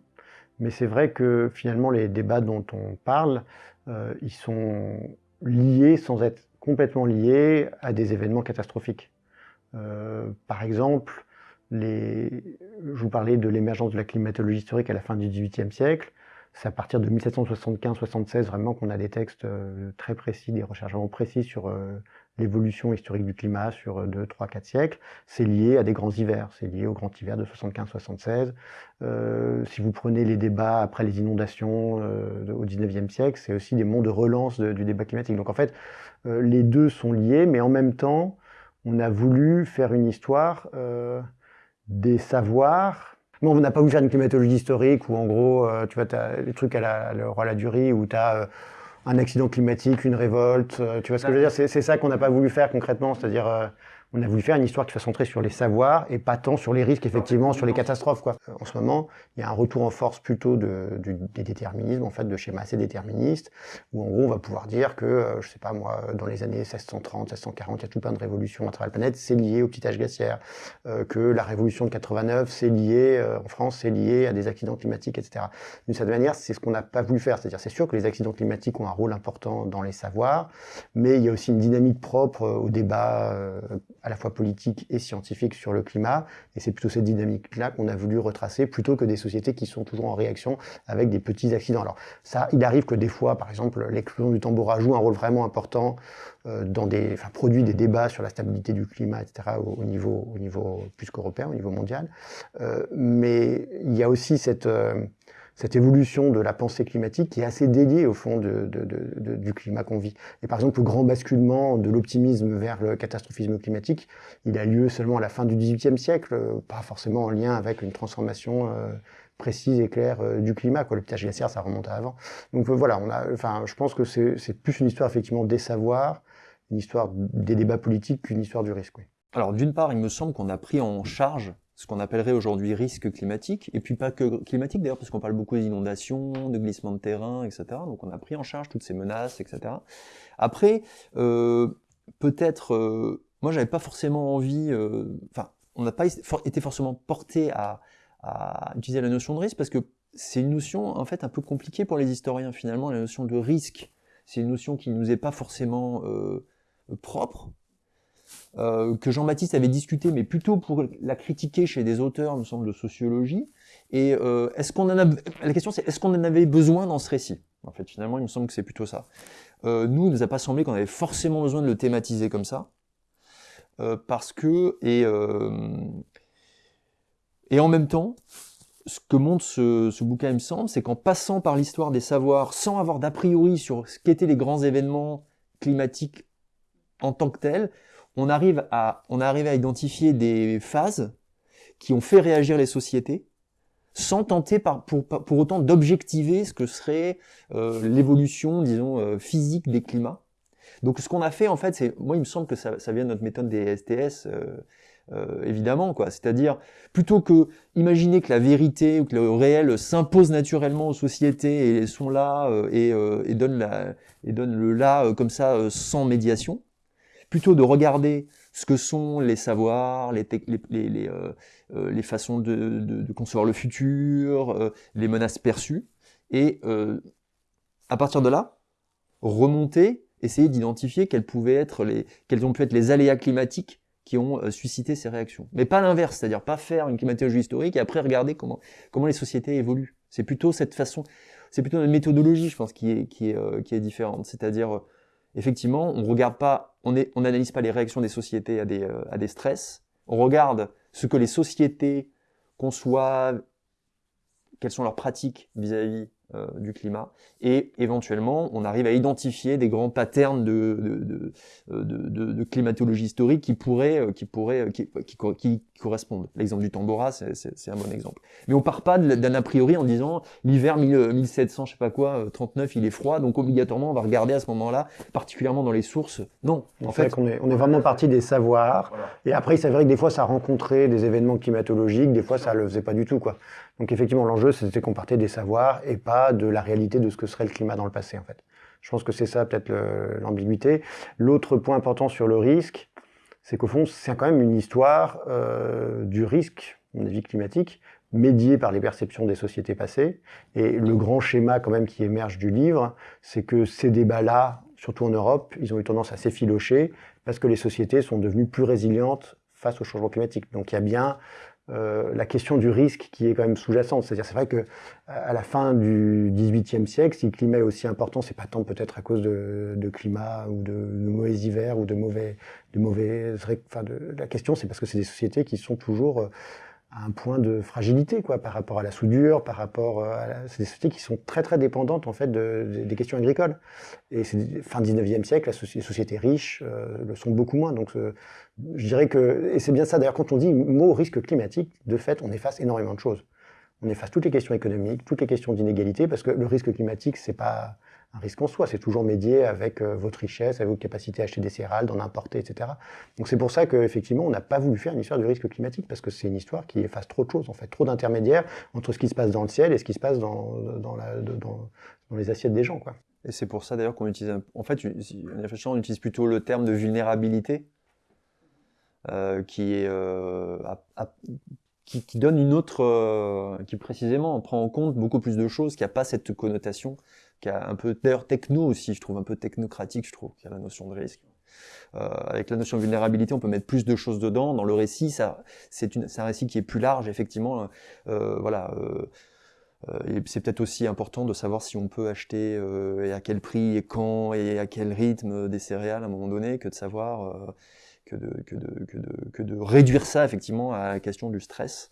Mais c'est vrai que finalement, les débats dont on parle, euh, ils sont liés sans être complètement liés à des événements catastrophiques. Euh, par exemple, je vous parlais de l'émergence de la climatologie historique à la fin du XVIIIe siècle. C'est à partir de 1775-76 vraiment qu'on a des textes euh, très précis, des recherches vraiment précises sur l'évolution historique du climat sur 2, 3, 4 siècles, c'est lié à des grands hivers, c'est lié au grand hiver de 75-76. Euh, si vous prenez les débats après les inondations euh, au 19e siècle, c'est aussi des monts de relance du débat climatique. Donc en fait, euh, les deux sont liés, mais en même temps, on a voulu faire une histoire des savoirs. Non, on n'a pas voulu faire une climatologie historique où en gros, tu vois, tu as les trucs à la, le roi la durée, où tu as un accident climatique, une révolte. Euh, tu vois ce que je veux dire? C'est ça qu'on n'a pas voulu faire concrètement, c'est-à-dire euh, on a voulu faire une histoire qui soit centrée sur les savoirs et pas tant sur les risques, effectivement, sur les catastrophes. Quoi. En ce moment, il y a un retour en force plutôt de, des déterminismes, en fait, de schémas assez déterministes, où en gros, on va pouvoir dire que, euh, je sais pas moi, dans les années 1630, 1640, il y a tout plein de révolutions à travers la planète, c'est lié au petit âge glaciaire, euh, que la révolution de 89, c'est lié, euh, en France, c'est lié à des accidents climatiques, etc. D'une certaine manière, c'est ce qu'on n'a pas voulu faire. C'est-à-dire, c'est sûr que les accidents climatiques ont un rôle important dans les savoirs, mais il y a aussi une dynamique propre au débat à la fois politique et scientifique sur le climat. Et c'est plutôt cette dynamique-là qu'on a voulu retracer plutôt que des sociétés qui sont toujours en réaction avec des petits accidents. Alors ça, il arrive que des fois, par exemple, l'explosion du tambour joue un rôle vraiment important euh, dans des, enfin, produit des débats sur la stabilité du climat, etc. au, niveau, au niveau plus qu'européen, au niveau mondial. Euh, mais il y a aussi cette euh, cette évolution de la pensée climatique qui est assez dédiée au fond de, de, de, du climat qu'on vit. Et par exemple, le grand basculement de l'optimisme vers le catastrophisme climatique, il a lieu seulement à la fin du XVIIIe siècle, pas forcément en lien avec une transformation euh, précise et claire euh, du climat. Quoi. Le pitage glaciaire, ça remonte à avant. Donc euh, voilà, on a, enfin, je pense que c'est plus une histoire effectivement des savoirs, une histoire des débats politiques qu'une histoire du risque. Oui. Alors d'une part, il me semble qu'on a pris en charge ce qu'on appellerait aujourd'hui risque climatique, et puis pas que climatique d'ailleurs, parce qu'on parle beaucoup des inondations, de glissements de terrain, etc. Donc on a pris en charge toutes ces menaces, etc. Après, euh, peut-être euh, moi, j'avais pas forcément envie, enfin, on n'a pas été forcément porté à, à utiliser la notion de risque parce que c'est une notion en fait un peu compliquée pour les historiens finalement, la notion de risque. C'est une notion qui nous est pas forcément euh, propre, euh, que Jean-Baptiste avait discuté, mais plutôt pour la critiquer chez des auteurs, me semble, de sociologie. Et euh, est-ce qu'on en a La question c'est est-ce qu'on en avait besoin dans ce récit? En fait, finalement, il me semble que c'est plutôt ça. Euh, nous, il nous a pas semblé qu'on avait forcément besoin de le thématiser comme ça, parce que et et en même temps, ce que montre ce, ce bouquin, il me semble, c'est qu'en passant par l'histoire des savoirs, sans avoir d'a priori sur ce qu'étaient les grands événements climatiques en tant que tels, on arrive à, on arrive à identifier des phases qui ont fait réagir les sociétés, sans tenter par, pour, pour autant d'objectiver ce que serait euh, l'évolution, disons, euh, physique des climats. Donc ce qu'on a fait, en fait, c'est, moi, il me semble que ça, ça vient de notre méthode des STS, euh, euh, évidemment, quoi. C'est-à-dire, plutôt que imaginer que la vérité ou que le réel s'impose naturellement aux sociétés et sont là euh, et, euh, et donnent la, et donne le là comme ça sans médiation, plutôt de regarder ce que sont les savoirs, les, les, les, les, les façons de, de, concevoir le futur, les menaces perçues, et à partir de là, remonter, essayer d'identifier quels quels ont pu être les aléas climatiques qui ont euh, suscité ces réactions. Mais pas l'inverse, c'est-à-dire pas faire une climatologie historique et après regarder comment, comment les sociétés évoluent. C'est plutôt cette façon, c'est plutôt une méthodologie, je pense, qui est, qui est, euh, qui est différente. C'est-à-dire, euh, effectivement, on regarde pas, on est, on n'analyse pas les réactions des sociétés à des, à des stress. On regarde ce que les sociétés conçoivent, quelles sont leurs pratiques vis-à-vis euh, du climat. Et éventuellement, on arrive à identifier des grands patterns de, de, de, de, de climatologie historique qui pourraient, euh, qui, pourraient, euh, qui, qui, qui correspondent. L'exemple du Tambora, c'est un bon exemple. Mais on part pas d'un a priori en disant l'hiver 1700, je sais pas quoi, 39, il est froid, donc obligatoirement on va regarder à ce moment-là, particulièrement dans les sources. Non, en fait, on est, on est vraiment parti des savoirs. Voilà. Et après, c'est vrai que des fois, ça rencontrait des événements climatologiques, des fois, ça le faisait pas du tout, quoi. Donc effectivement, l'enjeu, c'était qu'on partait des savoirs et pas de la réalité de ce que serait le climat dans le passé, en fait. Je pense que c'est ça peut-être l'ambiguïté. L'autre point important sur le risque, c'est qu'au fond, c'est quand même une histoire euh, du risque, mon avis climatique, médié par les perceptions des sociétés passées. Et le grand schéma quand même qui émerge du livre, c'est que ces débats-là, surtout en Europe, ils ont eu tendance à s'effilocher parce que les sociétés sont devenues plus résilientes face au changement climatique. Donc il y a bien euh, la question du risque qui est quand même sous-jacente. C'est-à-dire, c'est vrai que à la fin du XVIIIe siècle, si le climat est aussi important, c'est pas tant peut-être à cause de, de, climat ou de, de, mauvais hivers ou de mauvais, de mauvais. Enfin, de, la question, c'est parce que c'est des sociétés qui sont toujours euh, un point de fragilité, quoi, par rapport à la soudure, par rapport euh, à c'est des sociétés qui sont très très dépendantes en fait de, des questions agricoles. Et c'est fin 19e siècle, les sociétés riches euh, le sont beaucoup moins. Donc, euh, je dirais que et c'est bien ça. D'ailleurs, quand on dit mot risque climatique, de fait, on efface énormément de choses. On efface toutes les questions économiques, toutes les questions d'inégalité, parce que le risque climatique, c'est pas un risque en soi. C'est toujours médié avec euh, votre richesse, avec votre capacité à acheter des céréales, d'en importer, etc. Donc c'est pour ça qu'effectivement, on n'a pas voulu faire une histoire du risque climatique, parce que c'est une histoire qui efface trop de choses, en fait, trop d'intermédiaires entre ce qui se passe dans le ciel et ce qui se passe dans, les assiettes des gens. Quoi. Et c'est pour ça d'ailleurs qu'on utilise, un... en fait, on utilise plutôt le terme de vulnérabilité, euh, euh, qui, donne une autre, qui précisément prend en compte beaucoup plus de choses, qui a pas cette connotation qui a un peu d'ailleurs techno aussi, je trouve un peu technocratique, je trouve, qui a la notion de risque. Euh, avec la notion de vulnérabilité, on peut mettre plus de choses dedans. Dans le récit, c'est un récit qui est plus large, effectivement. Euh, voilà. Euh, et c'est peut-être aussi important de savoir si on peut acheter et à quel prix et quand et à quel rythme des céréales à un moment donné, que de savoir que de, réduire ça effectivement à la question du stress.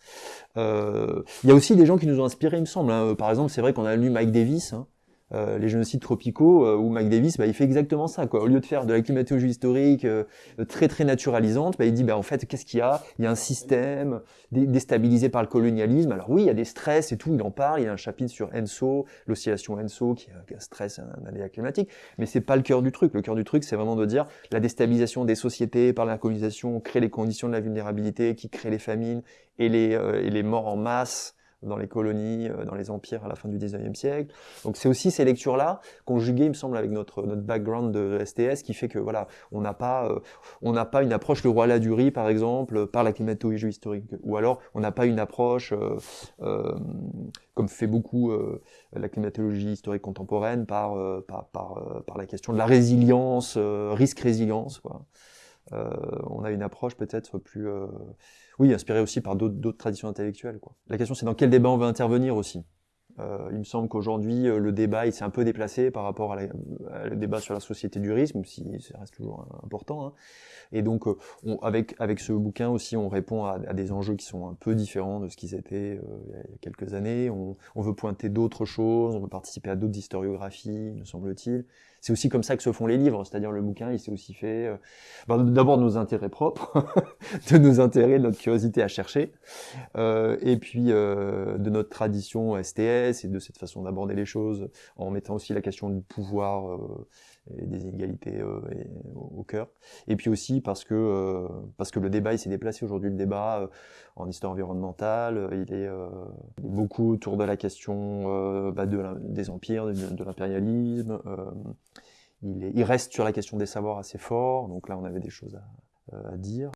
Il y a aussi des gens qui nous ont inspirés, il me semble. Hein. Par exemple, c'est vrai qu'on a lu Mike Davis, hein, euh, les génocides tropicaux euh, où Mac Davis bah, il fait exactement ça quoi. Au lieu de faire de la climatologie historique euh, très très naturalisante, bah, il dit bah en fait qu'est-ce qu'il y a? Il y a un système déstabilisé par le colonialisme. Alors oui, il y a des stress et tout, il en parle, il y a un chapitre sur ENSO, l'oscillation ENSO qui est un stress, un aléa climatique, mais c'est pas le cœur du truc. Le cœur du truc, c'est vraiment de dire la déstabilisation des sociétés par la colonisation crée les conditions de la vulnérabilité qui crée les famines et les, et les morts en masse dans les colonies, dans les empires à la fin du 19e siècle. Donc c'est aussi ces lectures-là, conjuguées, il me semble, avec notre, notre background de STS, qui fait que voilà, on n'a pas, on n'a pas une approche le roi Ladurie, par exemple, par la climatologie historique, ou alors on n'a pas une approche, comme fait beaucoup la climatologie historique contemporaine, par, par, par, par, la question de la résilience, risque-résilience. Quoi. Euh, on a une approche peut-être plus, euh, oui, inspirée aussi par d'autres traditions intellectuelles. Quoi. La question, c'est dans quel débat on veut intervenir aussi. Euh, il me semble qu'aujourd'hui, le débat il s'est un peu déplacé par rapport à, le débat sur la société du risque, même si ça reste toujours important. Hein. Et donc, on, avec, avec ce bouquin aussi, on répond à, des enjeux qui sont un peu différents de ce qu'ils étaient il y a quelques années. On, on veut pointer d'autres choses, on veut participer à d'autres historiographies, me semble-t-il c'est aussi comme ça que se font les livres, c'est-à-dire le bouquin, il s'est aussi fait euh, ben, d'abord de nos intérêts propres, [laughs] de nos intérêts, de notre curiosité à chercher, euh, et puis euh, de notre tradition STS et de cette façon d'aborder les choses en mettant aussi la question du pouvoir et des inégalités au, cœur. Et puis aussi parce que parce que le débat il s'est déplacé aujourd'hui. Le débat en histoire environnementale, il est, beaucoup autour de la question bah, de des empires, de, l'impérialisme il, reste sur la question des savoirs assez fort, donc là on avait des choses à, euh, dire.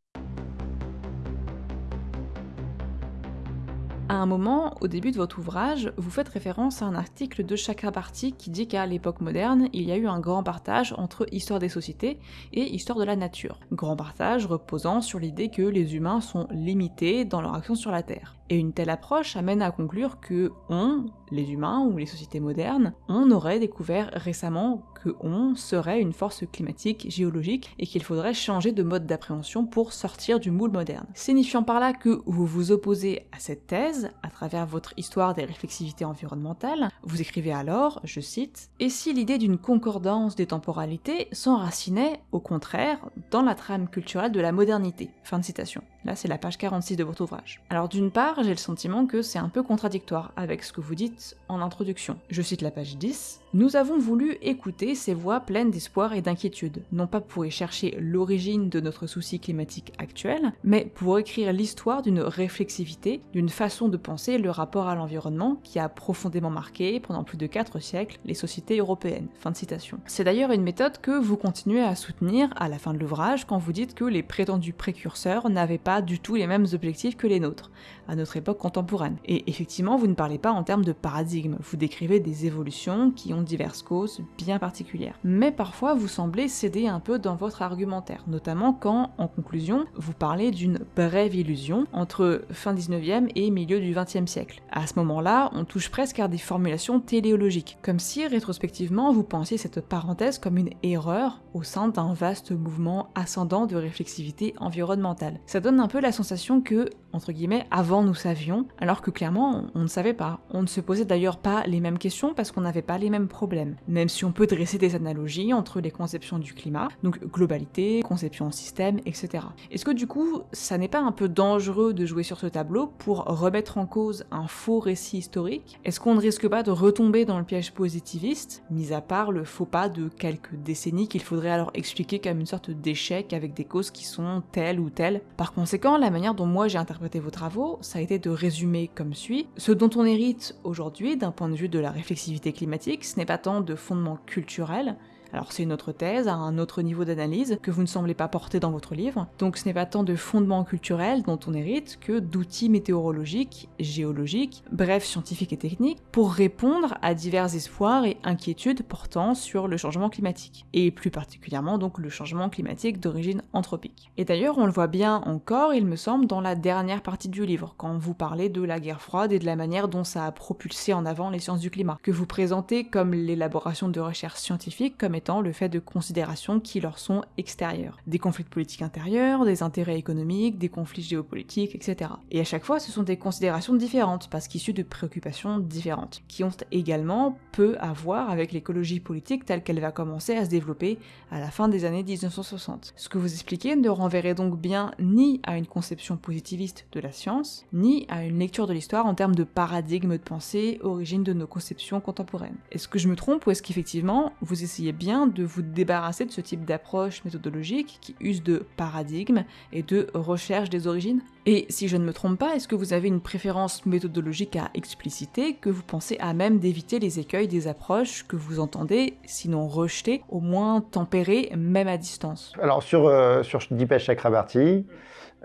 À un moment, au début de votre ouvrage, vous faites référence à un article de Chakrabarty qui dit qu'à l'époque moderne, il y a eu un grand partage entre histoire des sociétés et histoire de la nature. Grand partage reposant sur l'idée que les humains sont limités dans leur action sur la Terre. Et une telle approche amène à conclure que on, les humains ou les sociétés modernes, on aurait découvert récemment que on serait une force climatique, géologique, et qu'il faudrait changer de mode d'appréhension pour sortir du moule moderne. Signifiant par là que vous vous opposez à cette thèse, à travers votre histoire des réflexivités environnementales, vous écrivez alors, je cite, Et si l'idée d'une concordance des temporalités s'enracinait, au contraire, dans la trame culturelle de la modernité? Fin de citation. Là, c'est la page 46 de votre ouvrage. Alors d'une part, j'ai le sentiment que c'est un peu contradictoire avec ce que vous dites en introduction. Je cite la page 10. Nous avons voulu écouter ces voix pleines d'espoir et d'inquiétude, non pas pour y chercher l'origine de notre souci climatique actuel, mais pour écrire l'histoire d'une réflexivité, d'une façon de penser le rapport à l'environnement qui a profondément marqué pendant plus de 4 siècles les sociétés européennes. Fin de citation. C'est d'ailleurs une méthode que vous continuez à soutenir à la fin de l'ouvrage quand vous dites que les prétendus précurseurs n'avaient pas du tout les mêmes objectifs que les nôtres, à notre époque contemporaine. Et effectivement, vous ne parlez pas en termes de paradigme, vous décrivez des évolutions qui ont diverses causes bien particulières. Mais parfois, vous semblez céder un peu dans votre argumentaire, notamment quand, en conclusion, vous parlez d'une brève illusion entre fin 19e et milieu du 20e siècle. À ce moment-là, on touche presque à des formulations téléologiques, comme si rétrospectivement vous pensiez cette parenthèse comme une erreur au sein d'un vaste mouvement ascendant de réflexivité environnementale. Ça donne un peu la sensation que, entre guillemets, avant nous savions, alors que clairement on ne savait pas. On ne se posait d'ailleurs pas les mêmes questions parce qu'on n'avait pas les mêmes problème, même si on peut dresser des analogies entre les conceptions du climat, donc globalité, conception en système, etc. Est-ce que du coup, ça n'est pas un peu dangereux de jouer sur ce tableau pour remettre en cause un faux récit historique? Est-ce qu'on ne risque pas de retomber dans le piège positiviste, mis à part le faux pas de quelques décennies qu'il faudrait alors expliquer comme une sorte d'échec avec des causes qui sont telles ou telles? Par conséquent, la manière dont moi j'ai interprété vos travaux, ça a été de résumer comme suit. Ce dont on hérite aujourd'hui d'un point de vue de la réflexivité climatique, n'est pas tant de fondements culturels, alors c'est une autre thèse, à un autre niveau d'analyse, que vous ne semblez pas porter dans votre livre. Donc ce n'est pas tant de fondements culturels dont on hérite que d'outils météorologiques, géologiques, bref scientifiques et techniques, pour répondre à divers espoirs et inquiétudes portant sur le changement climatique. Et plus particulièrement donc le changement climatique d'origine anthropique. Et d'ailleurs on le voit bien encore, il me semble, dans la dernière partie du livre, quand vous parlez de la guerre froide et de la manière dont ça a propulsé en avant les sciences du climat, que vous présentez comme l'élaboration de recherches scientifiques comme le fait de considérations qui leur sont extérieures. Des conflits politiques intérieurs, des intérêts économiques, des conflits géopolitiques, etc. Et à chaque fois, ce sont des considérations différentes, parce qu'issues de préoccupations différentes, qui ont également peu à voir avec l'écologie politique telle qu'elle va commencer à se développer à la fin des années 1960. Ce que vous expliquez ne renverrait donc bien ni à une conception positiviste de la science, ni à une lecture de l'histoire en termes de paradigme de pensée, origine de nos conceptions contemporaines. Est-ce que je me trompe ou est-ce qu'effectivement vous essayez bien de vous débarrasser de ce type d'approche méthodologique qui use de paradigme et de recherche des origines Et si je ne me trompe pas, est-ce que vous avez une préférence méthodologique à expliciter que vous pensez à même d'éviter les écueils des approches que vous entendez, sinon rejeter, au moins tempérer, même à distance? Alors sur, euh, Dipesh Chakrabarty,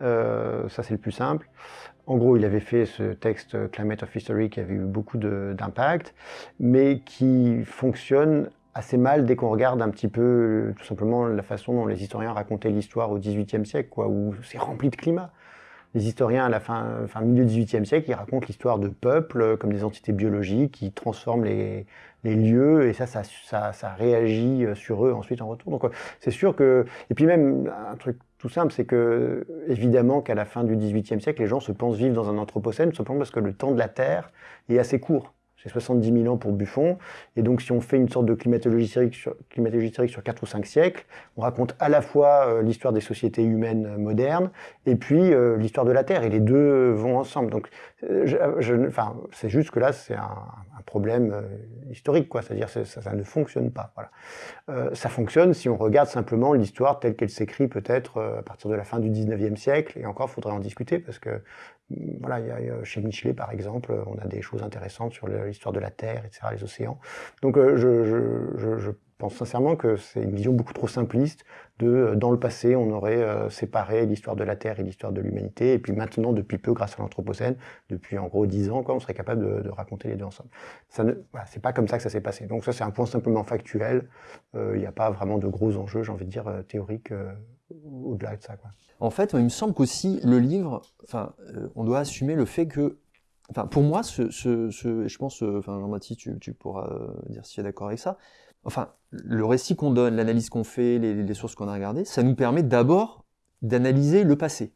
euh, ça c'est le plus simple. En gros, il avait fait ce texte Climate of History qui avait eu beaucoup d'impact, mais qui fonctionne assez mal dès qu'on regarde un petit peu tout simplement la façon dont les historiens racontaient l'histoire au XVIIIe siècle, quoi, où c'est rempli de climat. Les historiens à la fin, fin milieu XVIIIe siècle, ils racontent l'histoire de peuples comme des entités biologiques qui transforment les, les lieux et ça ça, ça, ça réagit sur eux ensuite en retour. Donc c'est sûr que et puis même un truc tout simple, c'est que, évidemment, qu'à la fin du XVIIIe siècle, les gens se pensent vivre dans un anthropocène, simplement parce que le temps de la Terre est assez court. C'est 70 000 ans pour Buffon. Et donc, si on fait une sorte de climatologie historique sur, climatologie historique sur 4 ou 5 siècles, on raconte à la fois euh, l'histoire des sociétés humaines modernes et puis euh, l'histoire de la Terre. Et les deux vont ensemble. Donc, euh, c'est juste que là, c'est un, problème historique, quoi. C'est-à-dire, ça, ça, ne fonctionne pas. Voilà. Euh, ça fonctionne si on regarde simplement l'histoire telle qu'elle s'écrit peut-être à partir de la fin du 19e siècle. Et encore, faudrait en discuter parce que voilà, il y a, chez Michelet, par exemple, on a des choses intéressantes sur l'histoire de la Terre, etc., les océans. Donc, euh, je, je, je, pense sincèrement que c'est une vision beaucoup trop simpliste de, euh, dans le passé, on aurait euh, séparé l'histoire de la Terre et l'histoire de l'humanité, et puis maintenant, depuis peu, grâce à l'Anthropocène, depuis en gros dix ans, quoi, on serait capable de, de raconter les deux ensemble. Ça ne, voilà, c'est pas comme ça que ça s'est passé. Donc ça, c'est un point simplement factuel. Il n'y a pas vraiment de gros enjeux, j'ai envie de dire, théoriques au-delà de ça. En fait, il me semble qu'aussi le livre, enfin, euh, on doit assumer le fait que, enfin, pour moi, ce, ce, ce je pense, euh, enfin, Jean-Baptiste, tu, tu, pourras euh, dire si tu es d'accord avec ça. Enfin, le récit qu'on donne, l'analyse qu'on fait, les, les sources qu'on a regardées, ça nous permet d'abord d'analyser le passé.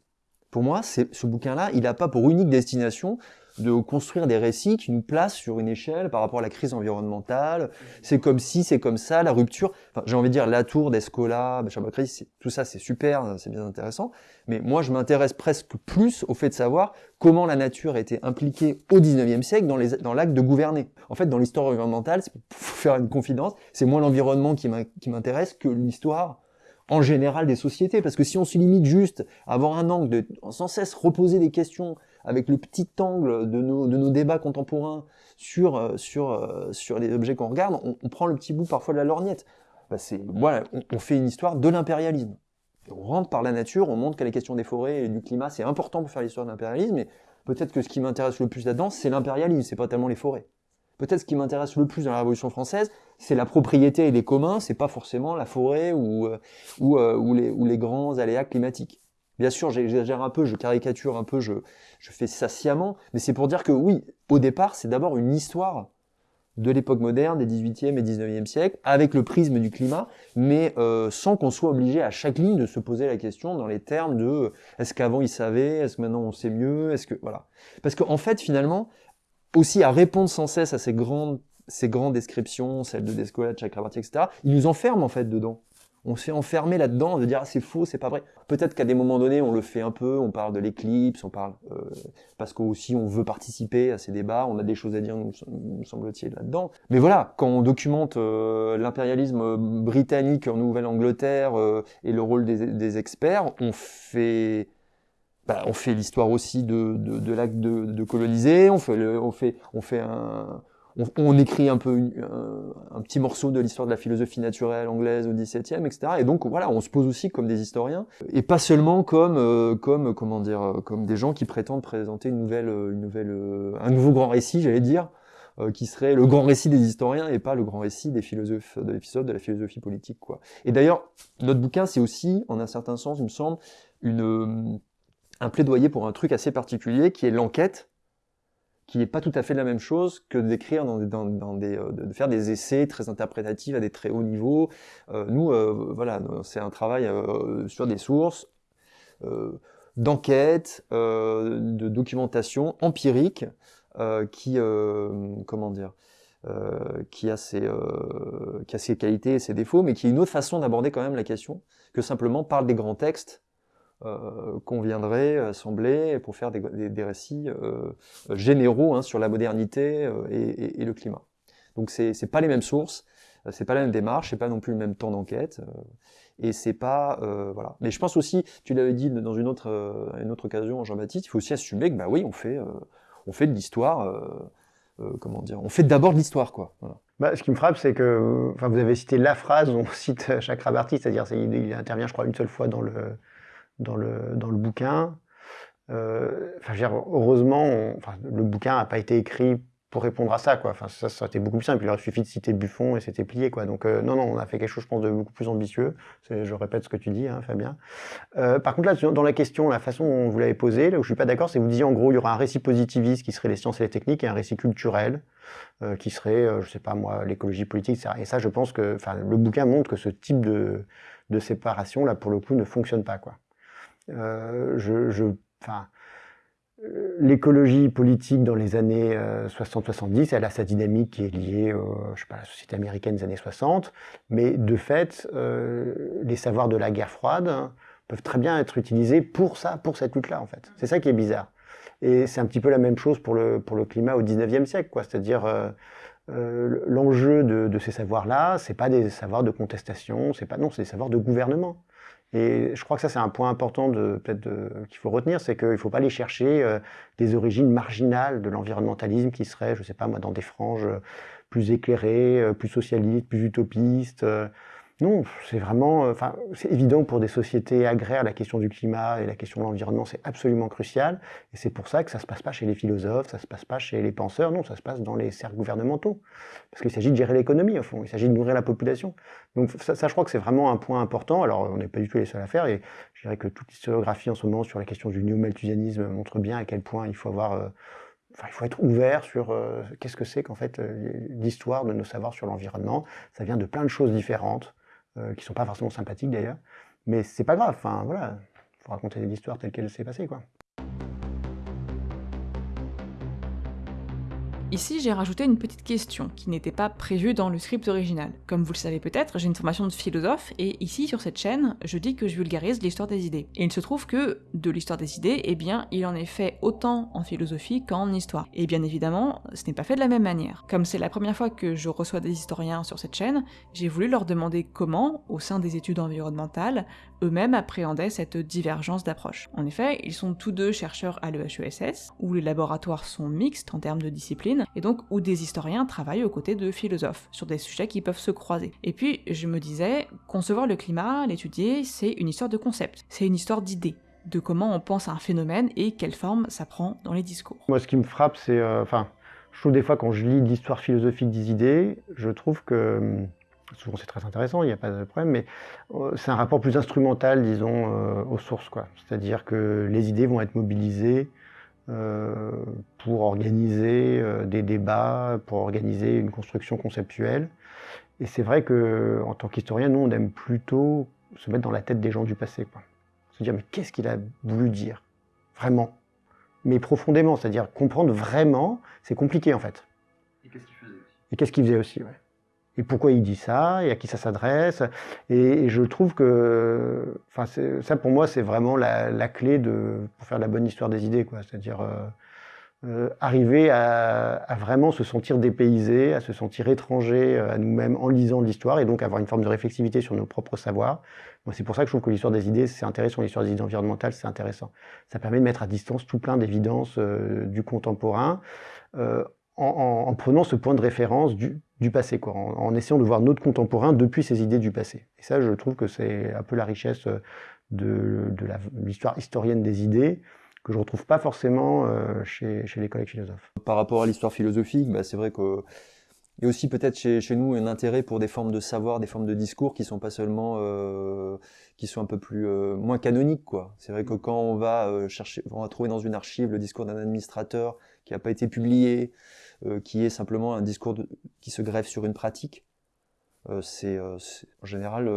Pour moi, ce bouquin-là, il n'a pas pour unique destination de construire des récits qui nous placent sur une échelle par rapport à la crise environnementale. C'est comme si, c'est comme ça, la rupture. Enfin, j'ai envie de dire la tour d'Escola, tout ça, c'est super, c'est bien intéressant. Mais moi, je m'intéresse presque plus au fait de savoir comment la nature a été impliquée au 19e siècle dans, les, dans l'acte de gouverner. En fait, dans l'histoire environnementale, pour faire une confidence, c'est moins l'environnement qui m'intéresse que l'histoire en général des sociétés. Parce que si on se limite juste à avoir un angle de sans cesse reposer des questions avec le petit angle de nos, débats contemporains sur, euh, euh, sur les objets qu'on regarde, on, prend le petit bout parfois de la lorgnette. Bah on, fait une histoire de l'impérialisme. On rentre par la nature, on montre que les questions des forêts et du climat, c'est important pour faire l'histoire de l'impérialisme, mais peut-être que ce qui m'intéresse le plus là-dedans, c'est l'impérialisme, c'est pas tellement les forêts. Peut-être ce qui m'intéresse le plus dans la Révolution française, c'est la propriété et les communs, c'est pas forcément la forêt ou, euh, les grands aléas climatiques. Bien sûr, j'exagère un peu, je caricature un peu, je, je fais ça sciemment, mais c'est pour dire que oui, au départ, c'est d'abord une histoire de l'époque moderne, des 18e et 19e siècles, avec le prisme du climat, mais euh, sans qu'on soit obligé à chaque ligne de se poser la question dans les termes de est-ce qu'avant ils savaient, est-ce que maintenant on sait mieux, est-ce que voilà. Parce qu'en fait, finalement, aussi à répondre sans cesse à ces grandes ces grandes descriptions, celles de Descola, de Chakrabarti, etc., ils nous enferment en fait dedans on s'est enfermé là-dedans de dire ah, c'est faux, c'est pas vrai. Peut-être qu'à des moments donnés, on le fait un peu, on parle de l'éclipse, on parle euh, parce qu'aussi on veut participer à ces débats, on a des choses à dire, nous, semble-t-il là-dedans. Mais voilà, quand on documente euh, l'impérialisme britannique en Nouvelle-Angleterre euh, et le rôle des, experts, on fait bah, on fait l'histoire aussi de, l'acte de, coloniser, on fait, on fait, on fait un, on, écrit un peu un, petit morceau de l'histoire de la philosophie naturelle anglaise au XVIIe, etc. Et donc voilà, on se pose aussi comme des historiens et pas seulement comme euh, comme comment dire euh, comme des gens qui prétendent présenter une nouvelle euh, une nouvelle un nouveau grand récit, j'allais dire, qui serait le grand récit des historiens et pas le grand récit des philosophes de l'épisode de la philosophie politique quoi. Et d'ailleurs, notre bouquin c'est aussi en un certain sens, il me semble, une un plaidoyer pour un truc assez particulier qui est l'enquête qui n'est pas tout à fait la même chose que d'écrire dans, dans, dans, des, euh, de faire des essais très interprétatifs à des très hauts niveaux. Euh, nous, euh, voilà, c'est un travail sur des sources, d'enquête, de documentation empirique, qui, comment dire, qui a ses, qui a ses qualités et ses défauts, mais qui est une autre façon d'aborder quand même la question que simplement par des grands textes euh, qu'on viendrait assembler pour faire des, des, des récits euh, généraux hein, sur la modernité euh, et, et, et, le climat. Donc c'est pas les mêmes sources, c'est pas la même démarche, c'est pas non plus le même temps d'enquête. et c'est pas voilà. Mais je pense aussi, tu l'avais dit dans une autre une autre occasion, Jean-Baptiste, il faut aussi assumer que bah oui, on fait on fait de l'histoire. comment dire On fait d'abord de l'histoire, quoi. Bah, ce qui me frappe, c'est que enfin, vous avez cité la phrase, on cite Chakrabarti, c'est-à-dire il, il intervient, je crois, une seule fois dans le, dans le, dans le bouquin. Euh, enfin, je dire, heureusement, enfin, le bouquin n'a pas été écrit pour répondre à ça, quoi. Enfin, ça, ça aurait été beaucoup plus simple. Il aurait suffi de citer Buffon et c'était plié, quoi. Donc, euh, non, non, on a fait quelque chose, je pense, de beaucoup plus ambitieux. Je répète ce que tu dis, hein, Fabien. Euh, par contre, là, dans la question, la façon dont vous l'avez posée, là où je suis pas d'accord, c'est que vous disiez, en gros, il y aura un récit positiviste qui serait les sciences et les techniques et un récit culturel euh, qui serait, euh, je sais pas moi, l'écologie politique, etc. Et ça, je pense que, enfin, le bouquin montre que ce type de, de séparation, là, pour le coup, ne fonctionne pas, quoi. Euh, je, je, enfin, l'écologie politique dans les années 60-70, elle a sa dynamique qui est liée je sais pas, à la société américaine des années 60, mais de fait, euh, les savoirs de la guerre froide peuvent très bien être utilisés pour ça, pour cette lutte-là, en fait. C'est ça qui est bizarre. Et c'est un petit peu la même chose pour le, pour le climat au 19e siècle, quoi. C'est-à-dire, euh, euh, l'enjeu de, de, ces savoirs-là, c'est pas des savoirs de contestation, c'est pas, non, c'est des savoirs de gouvernement. Et je crois que ça, c'est un point important qu'il faut retenir, c'est qu'il ne faut pas aller chercher euh, des origines marginales de l'environnementalisme qui seraient, je ne sais pas moi, dans des franges plus éclairées, euh, plus socialistes, plus utopistes. Euh, non, c'est vraiment, euh, enfin, c'est évident pour des sociétés agraires, la question du climat et la question de l'environnement, c'est absolument crucial. Et c'est pour ça que ça se passe pas chez les philosophes, ça se passe pas chez les penseurs, non, ça se passe dans les cercles gouvernementaux. Parce qu'il s'agit de gérer l'économie, au fond, il s'agit de nourrir la population. Donc ça, je crois que c'est vraiment un point important. Alors, on n'est pas du tout les seuls à faire, et je dirais que toute l'historiographie en ce moment sur la question du néo-malthusianisme montre bien à quel point il faut avoir euh, Enfin, il faut être ouvert sur euh, qu'est-ce que c'est qu'en fait l'histoire de nos savoirs sur l'environnement. Ça vient de plein de choses différentes. Euh, qui sont pas forcément sympathiques d'ailleurs. Mais c'est pas grave, enfin voilà, faut raconter l'histoire telle qu'elle s'est passée quoi. Ici, j'ai rajouté une petite question qui n'était pas prévue dans le script original. Comme vous le savez peut-être, j'ai une formation de philosophe, et ici, sur cette chaîne, je dis que je vulgarise l'histoire des idées. Et il se trouve que, de l'histoire des idées, eh bien, il en est fait autant en philosophie qu'en histoire. Et bien évidemment, ce n'est pas fait de la même manière. Comme c'est la première fois que je reçois des historiens sur cette chaîne, j'ai voulu leur demander comment, au sein des études environnementales, eux-mêmes appréhendaient cette divergence d'approche. En effet, ils sont tous deux chercheurs à l'EHESS, où les laboratoires sont mixtes en termes de discipline, et donc où des historiens travaillent aux côtés de philosophes, sur des sujets qui peuvent se croiser. Et puis, je me disais, concevoir le climat, l'étudier, c'est une histoire de concept, c'est une histoire d'idées de comment on pense à un phénomène et quelle forme ça prend dans les discours. Moi, ce qui me frappe, c'est, euh, enfin, je trouve des fois quand je lis l'histoire philosophique des idées, je trouve que hum, souvent c'est très intéressant, il n'y a pas de problème, mais euh, c'est un rapport plus instrumental, disons, euh, aux sources. C'est-à-dire que les idées vont être mobilisées euh, pour organiser des débats, pour organiser une construction conceptuelle. Et c'est vrai que, en tant qu'historien, nous, on aime plutôt se mettre dans la tête des gens du passé. Quoi. Se dire, mais qu'est-ce qu'il a voulu dire? Vraiment Mais profondément, c'est-à-dire comprendre vraiment, c'est compliqué en fait. Et qu'est-ce qu'il faisait aussi? Et qu'est-ce qu'il faisait aussi, ouais et pourquoi il dit ça, et à qui ça s'adresse? Et, je trouve que, enfin, ça pour moi, c'est vraiment la, clé de, pour faire la bonne histoire des idées. C'est-à-dire euh, euh, arriver à, vraiment se sentir dépaysé, à se sentir étranger euh, à nous-mêmes en lisant l'histoire, et donc avoir une forme de réflexivité sur nos propres savoirs. C'est pour ça que je trouve que l'histoire des idées, c'est intéressant. L'histoire des idées environnementales, c'est intéressant. Ça permet de mettre à distance tout plein d'évidences du contemporain. En, en, en, prenant ce point de référence du, du passé, quoi, en, essayant de voir notre contemporain depuis ces idées du passé. Et ça, je trouve que c'est un peu la richesse euh, de, de l'histoire historienne des idées, que je retrouve pas forcément euh, chez, chez, les collègues philosophes. Par rapport à l'histoire philosophique, bah, c'est vrai que a aussi peut-être chez, chez, nous un intérêt pour des formes de savoir, des formes de discours qui sont pas seulement, euh, qui sont un peu plus euh, moins canoniques, quoi. C'est vrai que quand on va euh, chercher, on va trouver dans une archive le discours d'un administrateur qui n'a pas été publié, euh, qui est simplement un discours qui se greffe sur une pratique. Euh, c'est en général,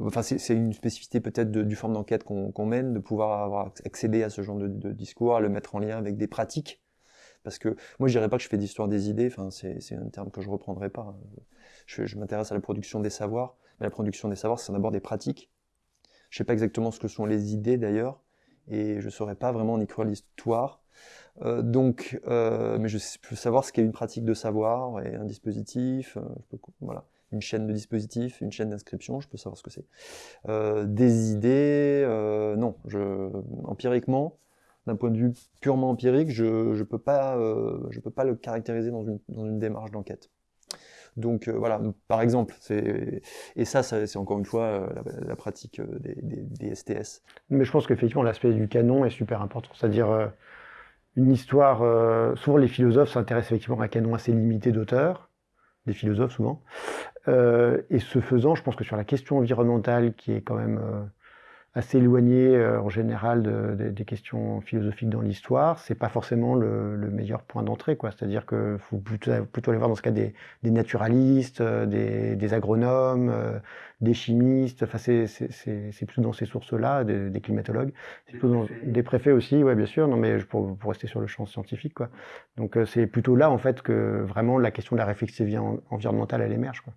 enfin c'est une spécificité peut-être du forme d'enquête qu'on mène, de pouvoir avoir accédé à ce genre de, discours, à le mettre en lien avec des pratiques. Parce que moi, je dirais pas que je fais d'histoire des idées. Enfin, c'est un terme que je reprendrai pas. Je, je m'intéresse à la production des savoirs, mais la production des savoirs, c'est d'abord des pratiques. Je sais pas exactement ce que sont les idées d'ailleurs, et je saurais pas vraiment en écrire l'histoire Euh, donc, euh, mais je peux savoir ce qu'est une pratique de savoir et un dispositif. euh, voilà, une chaîne de dispositifs, une chaîne d'inscription, je peux savoir ce que c'est. Des idées, non. Empiriquement, d'un point de vue purement empirique, je je peux pas peux pas le caractériser dans une démarche d'enquête. Donc voilà, par exemple, et ça, c'est encore une fois la, pratique des, des, STS. Mais je pense qu'effectivement, l'aspect du canon est super important. C'est-à-dire, une histoire. euh, souvent, les philosophes s'intéressent effectivement à un canon assez limité d'auteurs, des philosophes souvent. Euh, et ce faisant, je pense que sur la question environnementale, qui est quand même euh, assez éloignée euh, en général de- de- des questions philosophiques dans l'histoire, c'est pas forcément le, le meilleur point d'entrée. quoi. C'est-à-dire qu'il faut plutôt, plutôt aller voir dans ce cas des, des naturalistes, euh, des, des agronomes, euh, des chimistes. Enfin, c'est plutôt dans ces sources-là, des, des climatologues. Plutôt dans- des préfets aussi, ouais, bien sûr. Non, mais pour, pour rester sur le champ scientifique, quoi. Donc, euh, c'est plutôt là, en fait, que vraiment la question de la réflexivité en- environnementale, elle émerge, quoi.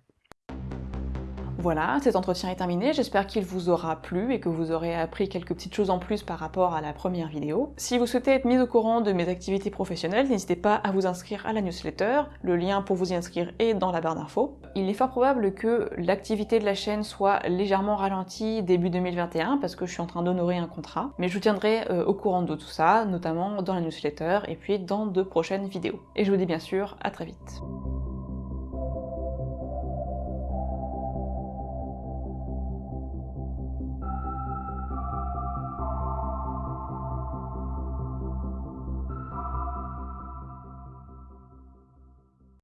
Voilà, cet entretien est terminé, j'espère qu'il vous aura plu et que vous aurez appris quelques petites choses en plus par rapport à la première vidéo. Si vous souhaitez être mis au courant de mes activités professionnelles, n'hésitez pas à vous inscrire à la newsletter, le lien pour vous y inscrire est dans la barre d'infos. Il est fort probable que l'activité de la chaîne soit légèrement ralentie début 2021 parce que je suis en train d'honorer un contrat, mais je vous tiendrai euh, au courant de tout ça, notamment dans la newsletter et puis dans de prochaines vidéos. Et je vous dis bien sûr à très vite.